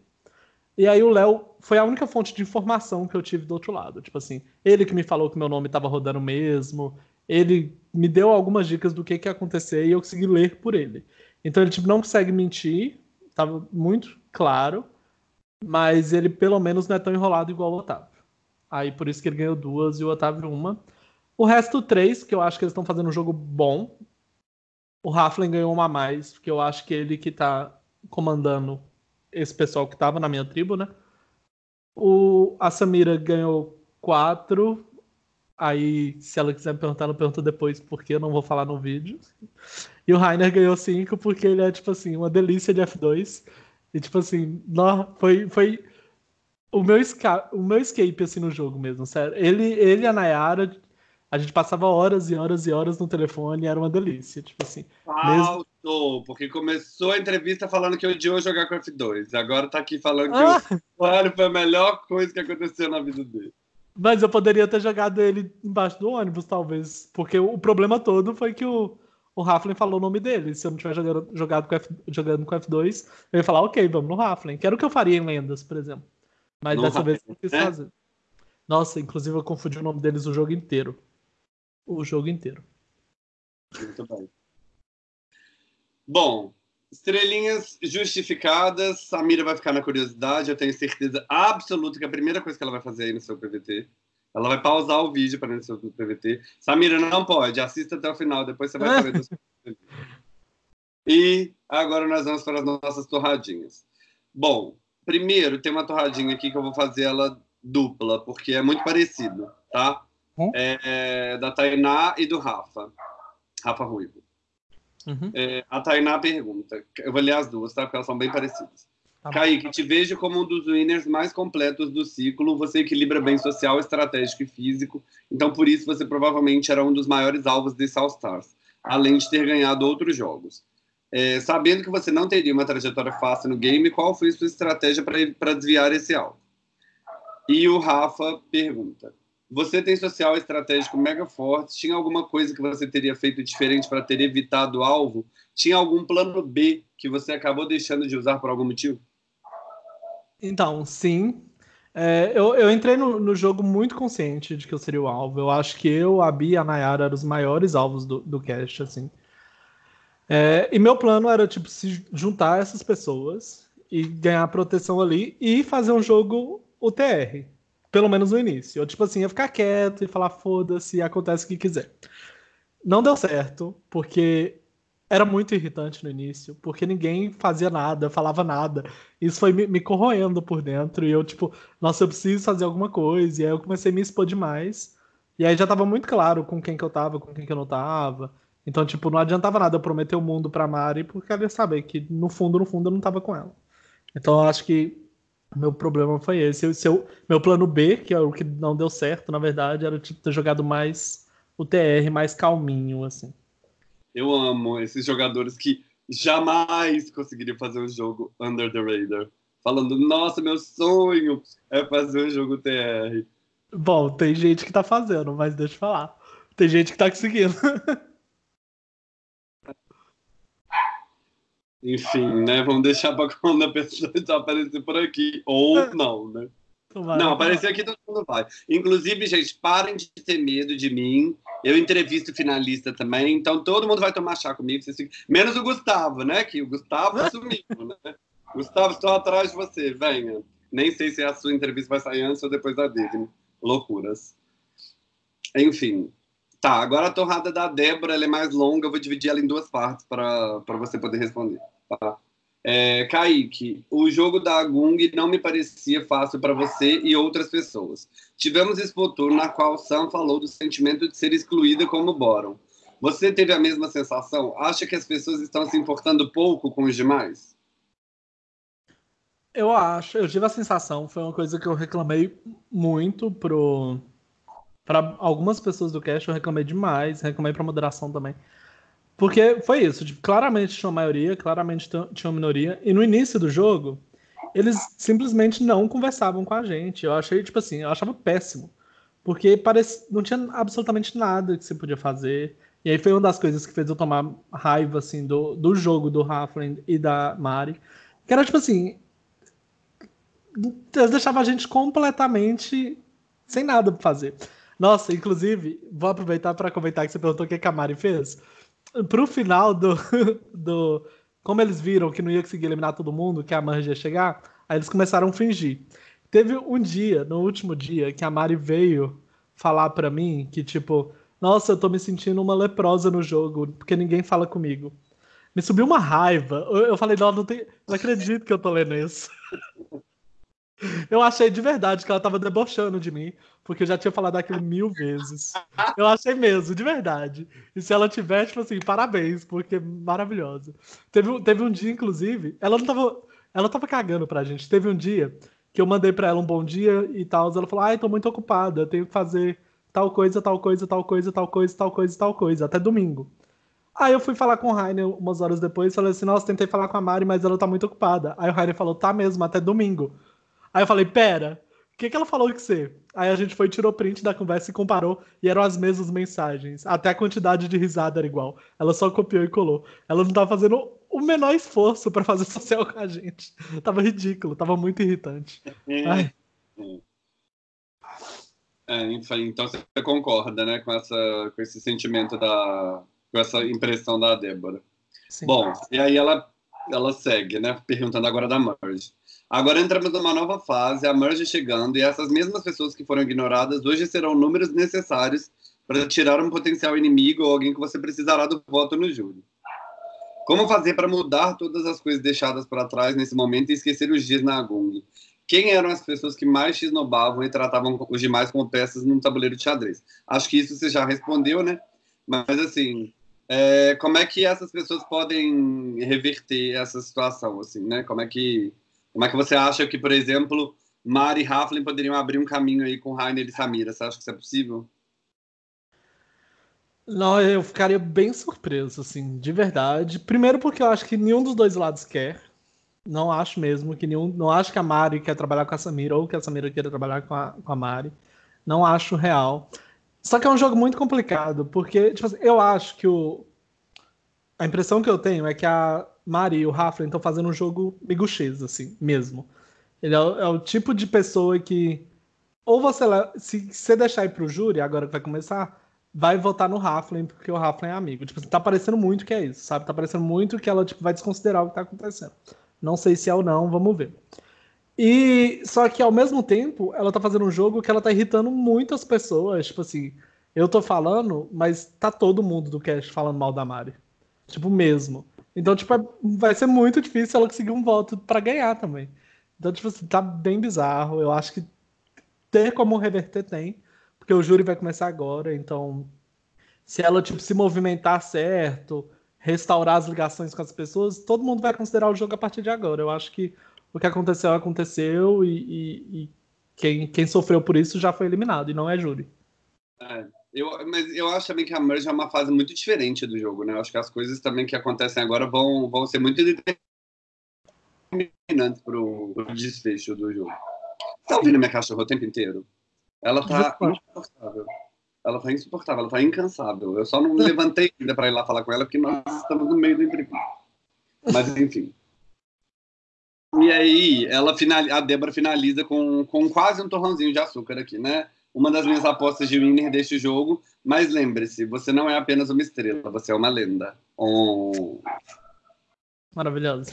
E aí o Léo foi a única fonte de informação que eu tive do outro lado. Tipo assim, ele que me falou que meu nome estava rodando mesmo, ele me deu algumas dicas do que, que ia acontecer e eu consegui ler por ele. Então ele tipo, não consegue mentir, tava muito claro, mas ele pelo menos não é tão enrolado igual o Otávio. Aí por isso que ele ganhou duas e o Otávio uma. O resto, três, que eu acho que eles estão fazendo um jogo bom. O Raflin ganhou uma a mais, porque eu acho que ele que tá comandando esse pessoal que tava na minha tribo, né? O, a Samira ganhou quatro. Aí, se ela quiser me perguntar, ela pergunta depois, porque eu não vou falar no vídeo. E o Rainer ganhou cinco, porque ele é, tipo assim, uma delícia de F2. E tipo assim, nó, foi, foi o meu, o meu escape assim no jogo mesmo, sério. Ele, ele a Nayara, a gente passava horas e horas e horas no telefone e era uma delícia, tipo assim. Faltou, mesmo... porque começou a entrevista falando que odiou jogar com F2. Agora tá aqui falando que ah. o Mario foi a melhor coisa que aconteceu na vida dele. Mas eu poderia ter jogado ele embaixo do ônibus, talvez. Porque o problema todo foi que o, o Raflin falou o nome dele. Se eu não tivesse jogado, jogado com F, jogando com F2, eu ia falar, ok, vamos no Raflin. Que era o que eu faria em Lendas, por exemplo. Mas no dessa vez eu quis é? fazer. Nossa, inclusive eu confundi o nome deles o jogo inteiro. O jogo inteiro. Muito bem. Bom, estrelinhas justificadas. Samira vai ficar na curiosidade. Eu tenho certeza absoluta que a primeira coisa que ela vai fazer aí no seu PVT. Ela vai pausar o vídeo para no seu PVT. Samira, não pode. Assista até o final. Depois você vai saber do seu PVT. E agora nós vamos para as nossas torradinhas. Bom, primeiro tem uma torradinha aqui que eu vou fazer ela dupla, porque é muito parecido, tá? Hum? É, é, da Tainá e do Rafa. Rafa Ruivo. Uhum. É, a Tainá pergunta, eu vou ler as duas, tá? Porque elas são bem parecidas. Tá Kaique, te vejo como um dos winners mais completos do ciclo. Você equilibra bem social, estratégico e físico. Então, por isso, você provavelmente era um dos maiores alvos desse All Stars, além de ter ganhado outros jogos. É, sabendo que você não teria uma trajetória fácil no game, qual foi sua estratégia para desviar esse alvo? E o Rafa pergunta: Você tem social estratégico mega forte? Tinha alguma coisa que você teria feito diferente para ter evitado o alvo? Tinha algum plano B que você acabou deixando de usar por algum motivo? Então, sim. É, eu, eu entrei no, no, jogo muito consciente de que eu seria o alvo. Eu acho que eu, a Bia e a Nayara eram os maiores alvos do, do cast, assim. É, e meu plano era, tipo, se juntar essas pessoas e ganhar proteção ali e fazer um jogo UTR. Pelo menos no início. Eu, tipo assim, ia ficar quieto e falar, foda-se, acontece o que quiser. Não deu certo, porque era muito irritante no início, porque ninguém fazia nada, falava nada. Isso foi me, me, corroendo por dentro. E eu, tipo, nossa, eu preciso fazer alguma coisa. E aí eu comecei a me expor demais. E aí já tava muito claro com quem que eu tava, com quem que eu não tava. Então, tipo, não adiantava nada eu prometer o mundo pra Mari, porque ela ia saber que, no fundo, no fundo, eu não tava com ela. Então, eu acho que meu problema foi esse. Eu, seu, meu plano B, que é o que não deu certo, na verdade, era tipo, ter jogado mais o TR, mais calminho, assim. Eu amo esses jogadores que jamais conseguiriam fazer um jogo under the radar. Falando, nossa, meu sonho é fazer um jogo TR. Bom, tem gente que tá fazendo, mas deixa eu falar. Tem gente que tá conseguindo. Enfim, né? Vamos deixar para quando a pessoa aparecer por aqui. Ou é. não, né? Não, aparecer aqui todo mundo vai. Inclusive, gente, parem de ter medo de mim. Eu entrevisto finalista também, então todo mundo vai tomar chá comigo. Menos o Gustavo, né? Que o Gustavo assumiu, né? Gustavo, estou atrás de você, venha. Nem sei se a sua entrevista vai sair antes ou depois da dele. Loucuras. Enfim, Tá, agora a torrada da Débora é mais longa, eu vou dividir ela em duas partes para você poder responder. Tá? É, Kaique, o jogo da Gung não me parecia fácil para você e outras pessoas. Tivemos Expotur na qual Sam falou do sentimento de ser excluída como Boron. Você teve a mesma sensação? Acha que as pessoas estão se importando pouco com os demais? Eu acho, eu tive a sensação, foi uma coisa que eu reclamei muito pro, para algumas pessoas do cast eu reclamei demais, reclamei para moderação também. Porque foi isso, tipo, claramente tinha uma maioria, claramente tinha uma minoria, e no início do jogo, eles simplesmente não conversavam com a gente. Eu achei, tipo assim, eu achava péssimo. Porque parece, não tinha absolutamente nada que você podia fazer. E aí foi uma das coisas que fez eu tomar raiva, assim, do, do jogo do Halfling e da Mari. Que era, tipo assim, eles deixavam a gente completamente sem nada pra fazer. Nossa, inclusive, vou aproveitar para comentar que você perguntou o que a Mari fez. Pro final do, do. Como eles viram que não ia conseguir eliminar todo mundo, que a Marge ia chegar, aí eles começaram a fingir. Teve um dia, no último dia, que a Mari veio falar para mim que, tipo, nossa, eu tô me sentindo uma leprosa no jogo, porque ninguém fala comigo. Me subiu uma raiva. Eu, falei, não, não, tem, não acredito que eu tô lendo isso. Eu achei de verdade que ela tava debochando de mim, porque eu já tinha falado aquilo mil vezes. Eu achei mesmo, de verdade. E se ela tiver, tipo assim, parabéns, porque maravilhosa. Teve, teve um dia, inclusive, ela não tava. ela tava cagando pra gente. Teve um dia que eu mandei pra ela um bom dia e tal. Ela falou: ai, tô muito ocupada, tenho que fazer tal coisa, tal coisa, tal coisa, tal coisa, tal coisa, tal coisa, até domingo. Aí eu fui falar com o Rainer umas horas depois, falei assim, nossa, tentei falar com a Mari, mas ela tá muito ocupada. Aí o Rainer falou, tá mesmo, até domingo. Aí eu falei, pera, o que, que ela falou que você? Aí a gente foi, tirou print da conversa e comparou, e eram as mesmas mensagens. Até a quantidade de risada era igual. Ela só copiou e colou. Ela não tava fazendo o menor esforço para fazer social com a gente. Tava ridículo, tava muito irritante. É, Ai. é, enfim, então você concorda, né, com, essa, com esse sentimento da. com essa impressão da Débora. Sim. Bom, e aí ela, ela segue, né, perguntando agora da Merge. Agora entramos numa nova fase, a Merge chegando, e essas mesmas pessoas que foram ignoradas hoje serão números necessários para tirar um potencial inimigo ou alguém que você precisará do voto no júri. Como fazer para mudar todas as coisas deixadas para trás nesse momento e esquecer os dias na Agung? Quem eram as pessoas que mais te esnobavam e tratavam os demais como peças num tabuleiro de xadrez? Acho que isso você já respondeu, né? Mas, assim, é, como é que essas pessoas podem reverter essa situação, assim, né? Como é que, como é que você acha que, por exemplo, Mari e Raflin poderiam abrir um caminho aí com Rainer e Samira? Você acha que isso é possível? Não, eu ficaria bem surpreso, assim, de verdade. Primeiro porque eu acho que nenhum dos dois lados quer. Não acho mesmo que nenhum. Não acho que a Mari quer trabalhar com a Samira ou que a Samira queira trabalhar com a, com a Mari. Não acho real. Só que é um jogo muito complicado, porque, tipo assim, eu acho que o. A impressão que eu tenho é que a Mari e o Raflin estão fazendo um jogo miguxês, assim, mesmo. Ele é, o- é o tipo de pessoa que. Ou você. Se você deixar ir pro júri, agora que vai começar, vai votar no Raflin, porque o Raflin é amigo. Tipo, tá parecendo muito que é isso, sabe? Tá parecendo muito que ela tipo, vai desconsiderar o que tá acontecendo. Não sei se é ou não, vamos ver. E só que ao mesmo tempo, ela tá fazendo um jogo que ela tá irritando muitas pessoas. Tipo assim, eu tô falando, mas tá todo mundo do cast falando mal da Mari. Tipo, mesmo. Então, tipo, é- vai ser muito difícil ela conseguir um voto pra ganhar também. Então, tipo assim, tá bem bizarro. Eu acho que ter como reverter tem, porque o júri vai começar agora, então se ela tipo se movimentar certo, restaurar as ligações com as pessoas, todo mundo vai considerar o jogo a partir de agora. Eu acho que o que aconteceu aconteceu e, e- e quem, quem sofreu por isso já foi eliminado e não é júri. É, eu, mas eu acho também que a Merge é uma fase muito diferente do jogo, né? Eu acho que as coisas também que acontecem agora vão, vão ser muito determinantes pro, pro desfecho do jogo. Tá ouvindo minha cachorra o tempo inteiro? Ela tá insuportável. Ela tá insuportável, ela tá incansável. Eu só não levantei ainda pra ir lá falar com ela, porque nós estamos no meio do entrevista. Mas enfim. E aí, ela final... a Débora finaliza com, com quase um torrãozinho de açúcar aqui, né? Uma das minhas apostas de winner deste jogo. Mas lembre-se, você não é apenas uma estrela, você é uma lenda. Oh. Maravilhoso.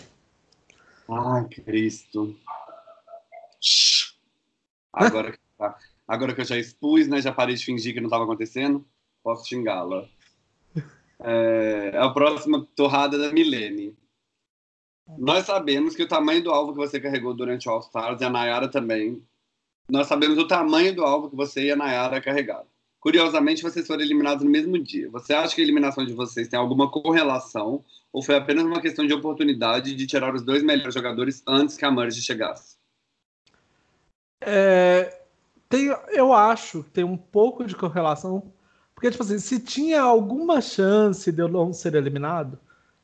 Ai, Cristo. Agora, que agora que eu já expus, né? Já parei de fingir que não estava acontecendo, posso xingá-la. É, a próxima torrada da Milene. Nós sabemos que o tamanho do alvo que você carregou durante o All Stars e a Nayara também. Nós sabemos o tamanho do alvo que você e a Nayara carregaram. Curiosamente, vocês foram eliminados no mesmo dia. Você acha que a eliminação de vocês tem alguma correlação ou foi apenas uma questão de oportunidade de tirar os dois melhores jogadores antes que a Merge chegasse? É, tem, eu acho que tem um pouco de correlação, porque, tipo assim, se tinha alguma chance de eu não ser eliminado,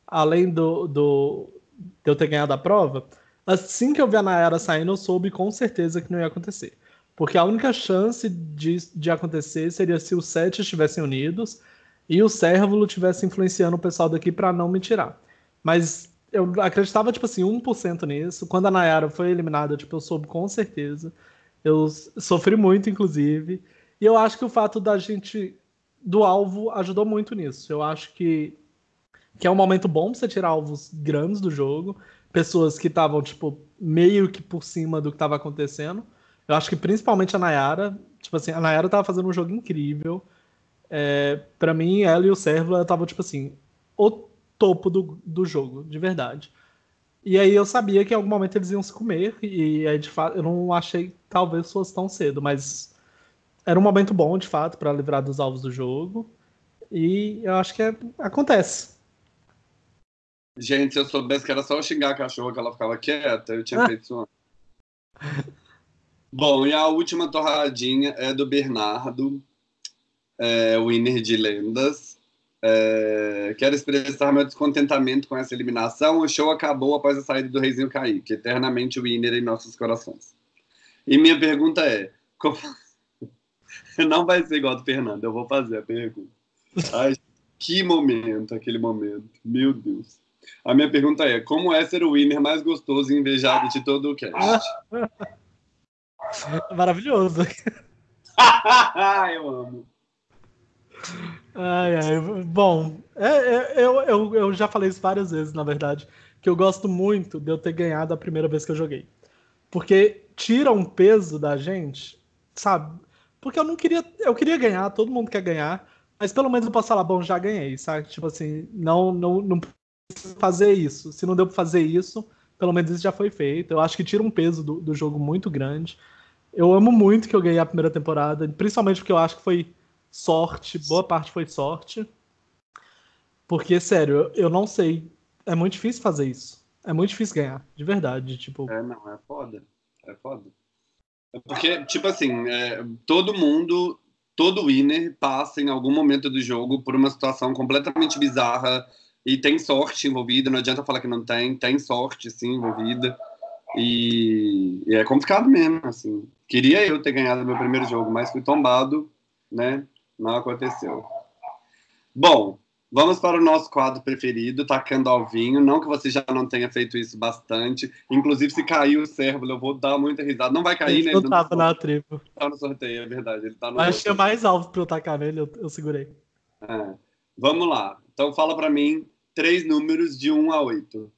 além do, do, de eu ter ganhado a prova, assim que eu vi a Nayara saindo, eu soube com certeza que não ia acontecer. Porque a única chance de, de acontecer seria se os sete estivessem unidos e o Cérvulo estivesse influenciando o pessoal daqui para não me tirar. Mas eu acreditava, tipo assim, 1% nisso. Quando a Nayara foi eliminada, tipo, eu soube com certeza. Eu sofri muito, inclusive. E eu acho que o fato da gente, do alvo, ajudou muito nisso. Eu acho que, que é um momento bom pra você tirar alvos grandes do jogo. Pessoas que estavam, tipo, meio que por cima do que estava acontecendo. Eu acho que principalmente a Nayara. Tipo assim, a Nayara tava fazendo um jogo incrível. É, para mim, ela e o Servo estavam, tipo assim, o topo do, do jogo, de verdade. E aí eu sabia que em algum momento eles iam se comer, e aí de fato eu não achei talvez fosse tão cedo, mas era um momento bom, de fato, para livrar dos alvos do jogo. E eu acho que é- acontece. Gente, se eu soubesse que era só eu xingar a cachorra que ela ficava quieta, eu tinha feito isso antes. Bom, e a última torradinha é do Bernardo, é, winner de lendas. É, quero expressar meu descontentamento com essa eliminação. O show acabou após a saída do Reizinho Kaique, eternamente winner em nossos corações. E minha pergunta é: como... não vai ser igual do Fernando, eu vou fazer a pergunta. Ai, que momento, aquele momento. Meu Deus. A minha pergunta é: como é ser o winner mais gostoso e invejado de todo o cast? Maravilhoso. eu amo. Ai, ai. Bom, é, é, eu, eu, eu já falei isso várias vezes, na verdade, que eu gosto muito de eu ter ganhado a primeira vez que eu joguei. Porque tira um peso da gente, sabe? Porque eu não queria. Eu queria ganhar, todo mundo quer ganhar, mas pelo menos eu posso falar, bom, já ganhei, sabe? Tipo assim, não, não, não fazer isso. Se não deu pra fazer isso, pelo menos isso já foi feito. Eu acho que tira um peso do, do jogo muito grande. Eu amo muito que eu ganhei a primeira temporada, principalmente porque eu acho que foi sorte, boa parte foi sorte. Porque, sério, eu, não sei. É muito difícil fazer isso. É muito difícil ganhar, de verdade. Tipo... É, não, é foda. É foda. É porque, tipo assim, é, todo mundo, todo winner passa em algum momento do jogo por uma situação completamente bizarra e tem sorte envolvida. Não adianta falar que não tem, tem sorte, sim, envolvida. E, e é complicado mesmo, assim. Queria eu ter ganhado meu primeiro jogo, mas fui tombado, né? Não aconteceu. Bom, vamos para o nosso quadro preferido, Tacando ao Vinho. Não que você já não tenha feito isso bastante. Inclusive, se cair o cérebro, eu vou dar muita risada. Não vai cair, né? Ele não tava na tribo. Tá no sorteio, é verdade. Ele tá no Acho que é mais alto para eu tacar nele, eu, eu segurei. É. Vamos lá. Então, fala para mim três números de 1 a 8.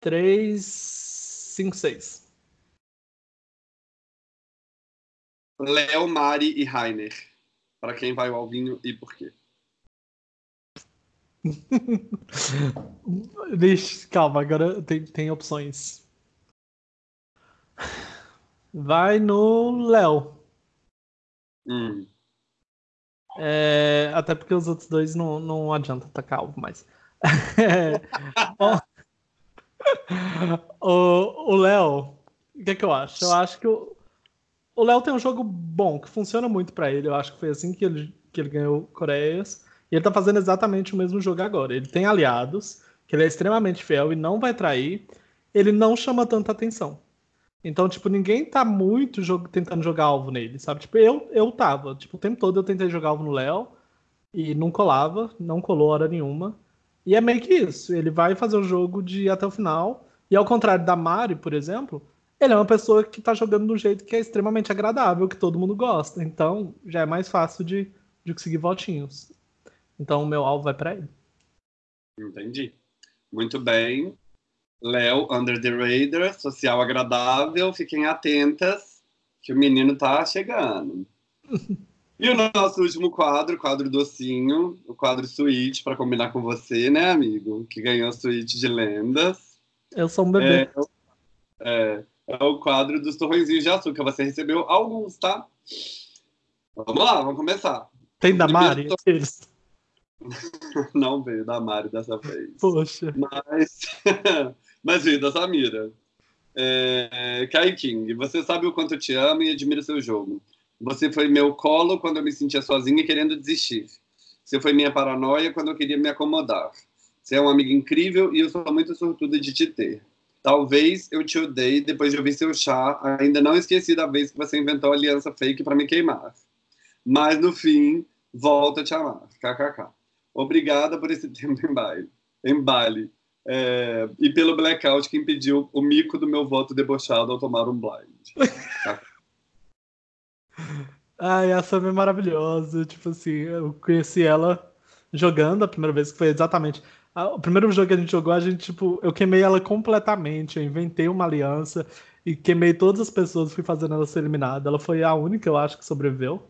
3, 5, 6. Léo, Mari e Rainer. Para quem vai o Alvinho e por quê? Deixa, calma, agora tem, tem opções. Vai no Léo. Hum. É, até porque os outros dois não, não adianta tá calvo mais. É, o Léo, o que, é que eu acho? Eu acho que o, o Léo tem um jogo bom, que funciona muito para ele. Eu acho que foi assim que ele, que ele ganhou Coreias. E ele tá fazendo exatamente o mesmo jogo agora. Ele tem aliados, que ele é extremamente fiel e não vai trair. Ele não chama tanta atenção. Então, tipo, ninguém tá muito jogo, tentando jogar alvo nele, sabe? Tipo, eu, eu tava. Tipo, o tempo todo eu tentei jogar alvo no Léo e não colava, não colou hora nenhuma. E é meio que isso. Ele vai fazer o jogo de ir até o final. E ao contrário da Mari, por exemplo, ele é uma pessoa que tá jogando de um jeito que é extremamente agradável, que todo mundo gosta. Então, já é mais fácil de, de conseguir votinhos. Então, o meu alvo vai para ele. Entendi. Muito bem. Léo, Under the Radar, social agradável. Fiquem atentas que o menino tá chegando. e o nosso último quadro, quadro docinho, o quadro suíte, para combinar com você, né, amigo? Que ganhou a suíte de lendas. Eu sou um bebê. É, é, é o quadro dos torrõezinhos de açúcar. Você recebeu alguns, tá? Vamos lá, vamos começar. Tem da Mari? Não veio da Mari dessa vez. Poxa. Mas, mas veio da Samira. É, Kai King, você sabe o quanto eu te amo e admiro seu jogo. Você foi meu colo quando eu me sentia sozinha e querendo desistir. Você foi minha paranoia quando eu queria me acomodar. Você é um amigo incrível e eu sou muito sortuda de te ter. Talvez eu te odeie depois de ouvir seu chá. Ainda não esqueci da vez que você inventou a aliança fake para me queimar. Mas no fim, volto a te amar. KKK. Obrigada por esse tempo em baile. Em baile. É, e pelo blackout que impediu o mico do meu voto debochado ao tomar um blind. Ai, a Sam é maravilhosa. Tipo assim, eu conheci ela jogando a primeira vez, que foi exatamente o primeiro jogo que a gente jogou, a gente, tipo, eu queimei ela completamente. Eu inventei uma aliança e queimei todas as pessoas, fui fazendo ela ser eliminada. Ela foi a única, eu acho, que sobreviveu.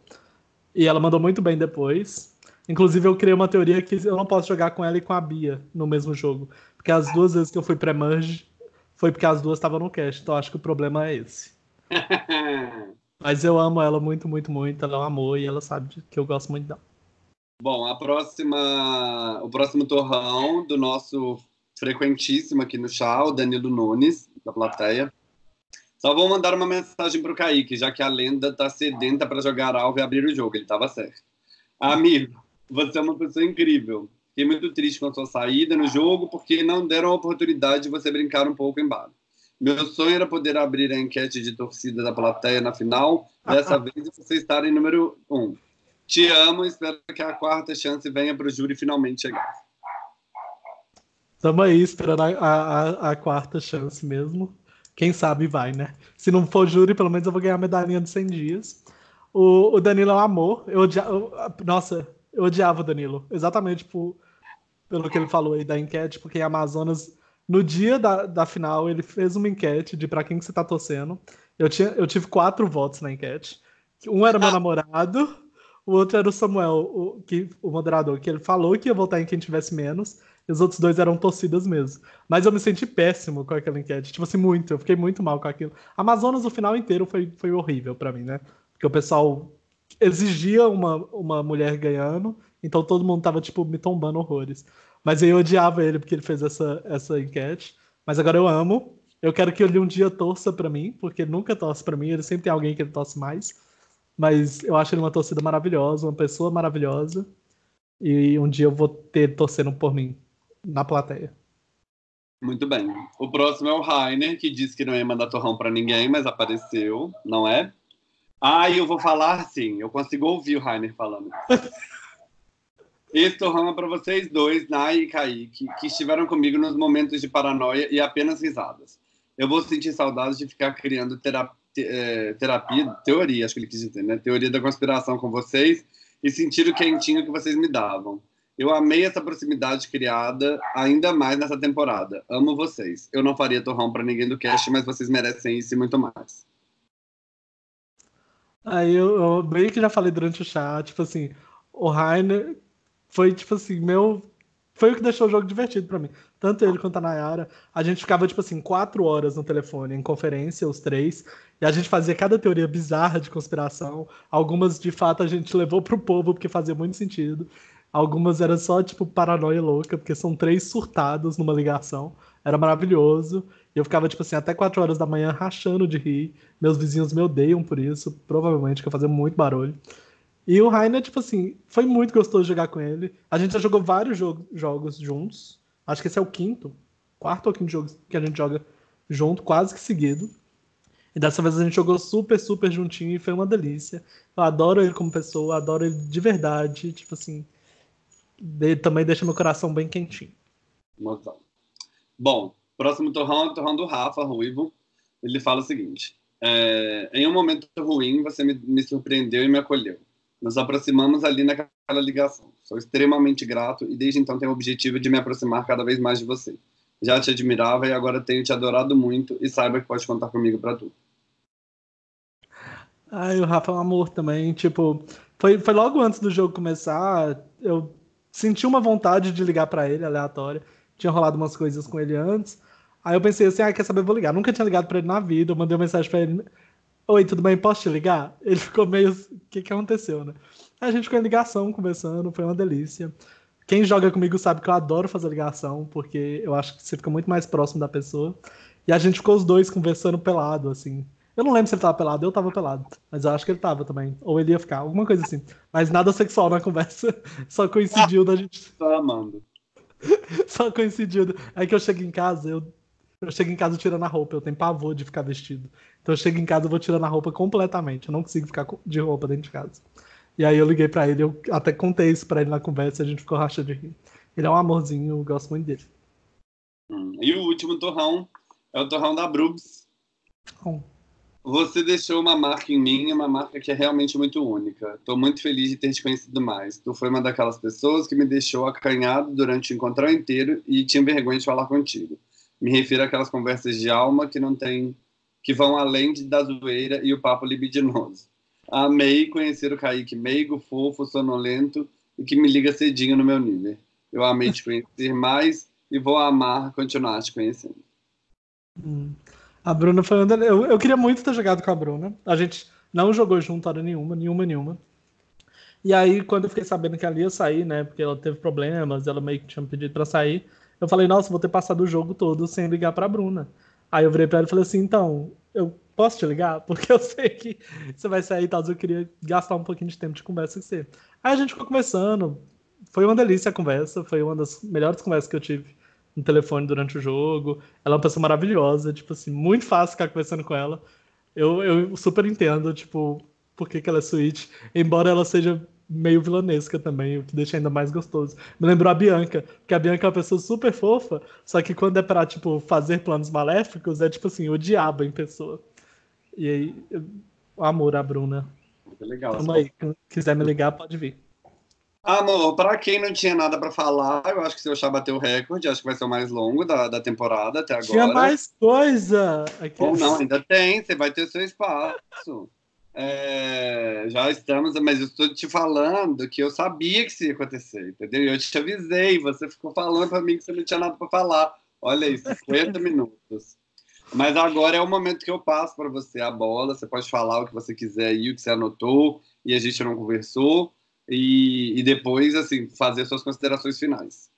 E ela mandou muito bem depois. Inclusive, eu criei uma teoria que eu não posso jogar com ela e com a Bia no mesmo jogo. Porque as duas vezes que eu fui pré-merge foi porque as duas estavam no cast. Então, acho que o problema é esse. Mas eu amo ela muito, muito, muito. Ela é um amor e ela sabe que eu gosto muito dela. Bom, a próxima, o próximo torrão do nosso frequentíssimo aqui no chá, o Danilo Nunes, da plateia. Só vou mandar uma mensagem para o Kaique, já que a lenda tá sedenta para jogar alvo e abrir o jogo. Ele estava certo. Amigo, você é uma pessoa incrível. Fiquei muito triste com a sua saída no jogo, porque não deram a oportunidade de você brincar um pouco em bar. Meu sonho era poder abrir a enquete de torcida da plateia na final. Dessa vez você estar em número um. Te amo, espero que a quarta chance venha para o júri finalmente chegar. Estamos aí esperando a, a, a, quarta chance mesmo. Quem sabe vai, né? Se não for júri, pelo menos eu vou ganhar a medalhinha de 100 dias. O, o Danilo é um amor. Eu odia... Nossa, eu odiava o Danilo. Exatamente por, pelo que ele falou aí da enquete, porque em Amazonas, no dia da, da final, ele fez uma enquete de para quem que você tá torcendo. Eu, tinha, eu tive quatro votos na enquete. Um era meu ah. namorado, o outro era o Samuel, o, que, o moderador, que ele falou que ia votar em quem tivesse menos, e os outros dois eram torcidas mesmo. Mas eu me senti péssimo com aquela enquete. Tipo assim, muito. Eu fiquei muito mal com aquilo. Amazonas, o final inteiro, foi, foi horrível para mim, né? Porque o pessoal exigia uma, uma mulher ganhando, então todo mundo tava, tipo, me tombando horrores. Mas eu odiava ele porque ele fez essa, essa enquete. Mas agora eu amo. Eu quero que ele um dia torça para mim, porque ele nunca torce para mim, ele sempre tem alguém que ele torce mais. Mas eu acho ele uma torcida maravilhosa, uma pessoa maravilhosa. E um dia eu vou ter torcendo por mim na plateia. Muito bem. O próximo é o Rainer, que disse que não ia mandar torrão para ninguém, mas apareceu, não é? Ah, eu vou falar sim. Eu consigo ouvir o Rainer falando. Torrão é para vocês dois, Nai e Kaique, que estiveram comigo nos momentos de paranoia e apenas risadas. Eu vou sentir saudades de ficar criando terapia, é, terapia, teoria, acho que ele quis dizer, né? Teoria da conspiração com vocês e sentir o quentinho que vocês me davam. Eu amei essa proximidade criada ainda mais nessa temporada. Amo vocês. Eu não faria torrão para ninguém do cast, mas vocês merecem isso e muito mais. Aí eu, eu meio que já falei durante o chat, tipo assim, o Rainer foi tipo assim, meu. Foi o que deixou o jogo divertido para mim. Tanto ele quanto a Nayara. A gente ficava, tipo assim, quatro horas no telefone, em conferência, os três. E a gente fazia cada teoria bizarra de conspiração. Algumas, de fato, a gente levou pro povo, porque fazia muito sentido. Algumas eram só, tipo, paranoia louca, porque são três surtados numa ligação. Era maravilhoso. E eu ficava, tipo assim, até 4 horas da manhã rachando de rir. Meus vizinhos me odeiam por isso, provavelmente, que eu fazia muito barulho. E o Rainer, tipo assim, foi muito gostoso jogar com ele. A gente já jogou vários jo jogos juntos. Acho que esse é o quinto, quarto ou quinto jogo que a gente joga junto, quase que seguido. E dessa vez a gente jogou super, super juntinho e foi uma delícia. Eu adoro ele como pessoa, adoro ele de verdade. Tipo assim, ele também deixa meu coração bem quentinho. Bom, Próximo torrão é o torrão do Rafa Ruivo. Ele fala o seguinte: é, Em um momento ruim, você me, me surpreendeu e me acolheu. Nos aproximamos ali naquela ligação. Sou extremamente grato e desde então tenho o objetivo de me aproximar cada vez mais de você. Já te admirava e agora tenho te adorado muito e saiba que pode contar comigo para tudo. Ai, o Rafa é um amor também. Tipo, foi, foi logo antes do jogo começar, eu senti uma vontade de ligar para ele, aleatória. Tinha rolado umas coisas com ele antes. Aí eu pensei assim, ah, quer saber, vou ligar. Nunca tinha ligado pra ele na vida, eu mandei uma mensagem pra ele. Oi, tudo bem? Posso te ligar? Ele ficou meio. O que, que aconteceu, né? A gente ficou em ligação, conversando, foi uma delícia. Quem joga comigo sabe que eu adoro fazer ligação, porque eu acho que você fica muito mais próximo da pessoa. E a gente ficou os dois conversando pelado, assim. Eu não lembro se ele tava pelado, eu tava pelado. Mas eu acho que ele tava também. Ou ele ia ficar, alguma coisa assim. Mas nada sexual na conversa. Só coincidiu da gente. Tô amando. Só coincidiu. Aí que eu cheguei em casa, eu eu chego em casa tirando a roupa, eu tenho pavor de ficar vestido. Então eu chego em casa e vou tirando a roupa completamente. Eu não consigo ficar de roupa dentro de casa. E aí eu liguei para ele, eu até contei isso para ele na conversa e a gente ficou rachando de rir. Ele é um amorzinho, eu gosto muito dele. Hum, e o último torrão é o torrão da Brubs. Oh. Você deixou uma marca em mim, uma marca que é realmente muito única. Estou muito feliz de ter te conhecido mais. Tu foi uma daquelas pessoas que me deixou acanhado durante o encontro inteiro e tinha vergonha de falar contigo. Me refiro àquelas conversas de alma que não tem, que vão além de, da zoeira e o papo libidinoso. Amei conhecer o Kaique meigo, fofo, sonolento e que me liga cedinho no meu nível. Eu amei te conhecer mais e vou amar continuar te conhecendo. Hum. A Bruna foi uma... eu, eu queria muito ter jogado com a Bruna. A gente não jogou junto hora nenhuma, nenhuma, nenhuma. E aí, quando eu fiquei sabendo que ela ia sair, né? Porque ela teve problemas, ela meio que tinha pedido pra sair. Eu falei, nossa, vou ter passado o jogo todo sem ligar pra Bruna. Aí eu virei pra ela e falei assim, então, eu posso te ligar? Porque eu sei que você vai sair e tal, eu queria gastar um pouquinho de tempo de conversa com você. Aí a gente ficou conversando, foi uma delícia a conversa, foi uma das melhores conversas que eu tive no telefone durante o jogo. Ela é uma pessoa maravilhosa, tipo assim, muito fácil ficar conversando com ela. Eu, eu super entendo, tipo, por que, que ela é Switch, embora ela seja meio vilanesca também, o que deixa ainda mais gostoso. Me lembrou a Bianca, porque a Bianca é uma pessoa super fofa, só que quando é pra, tipo, fazer planos maléficos, é tipo assim, o diabo em pessoa. E aí, o amor à Bruna. Muito legal. Tamo aí, quem quiser me ligar, pode vir. Amor, pra quem não tinha nada pra falar, eu acho que seu chá bateu o recorde, acho que vai ser o mais longo da, da temporada até agora. Tinha mais coisa! Aqui. Ou não, ainda tem, você vai ter seu espaço. É, já estamos, mas eu estou te falando que eu sabia que isso ia acontecer, entendeu? Eu te avisei, você ficou falando para mim que você não tinha nada para falar. Olha aí, 50 minutos. Mas agora é o momento que eu passo para você a bola. Você pode falar o que você quiser aí, o que você anotou e a gente não conversou. E, e depois, assim, fazer suas considerações finais.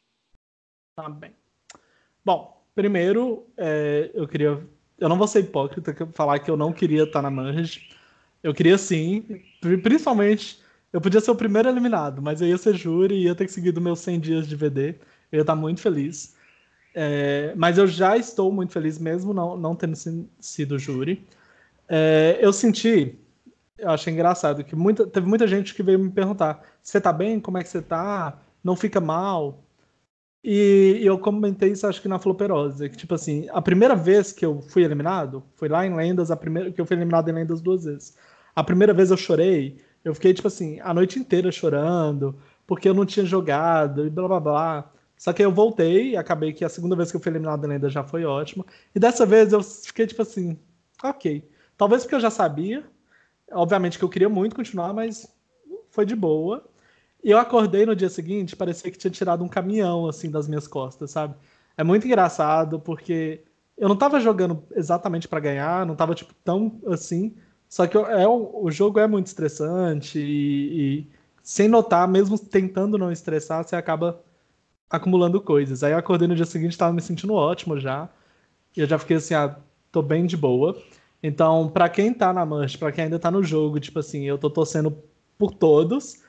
Tá bem. Bom, primeiro, é, eu queria. Eu não vou ser hipócrita falar que eu não queria estar na Manage. Eu queria sim, principalmente. Eu podia ser o primeiro eliminado, mas eu ia ser júri e ia ter que seguir meus 100 dias de VD. Eu ia estar muito feliz. É, mas eu já estou muito feliz, mesmo não, não tendo sido júri. É, eu senti, eu achei engraçado, que muita, teve muita gente que veio me perguntar: você tá bem? Como é que você tá? Não fica mal? E, e eu comentei isso, acho que na Floperosa, que tipo assim, a primeira vez que eu fui eliminado, foi lá em Lendas, a primeira que eu fui eliminado em Lendas duas vezes. A primeira vez eu chorei, eu fiquei tipo assim, a noite inteira chorando, porque eu não tinha jogado e blá blá blá. Só que eu voltei acabei que a segunda vez que eu fui eliminado ainda já foi ótimo. E dessa vez eu fiquei tipo assim, ok. Talvez porque eu já sabia. Obviamente que eu queria muito continuar, mas foi de boa. E eu acordei no dia seguinte, parecia que tinha tirado um caminhão assim das minhas costas, sabe? É muito engraçado porque eu não tava jogando exatamente para ganhar, não tava tipo tão assim. Só que é, o jogo é muito estressante e, e sem notar, mesmo tentando não estressar, você acaba acumulando coisas. Aí eu acordei no dia seguinte, estava me sentindo ótimo já. E eu já fiquei assim, ah, tô bem de boa. Então, para quem tá na mancha, para quem ainda tá no jogo, tipo assim, eu tô torcendo por todos.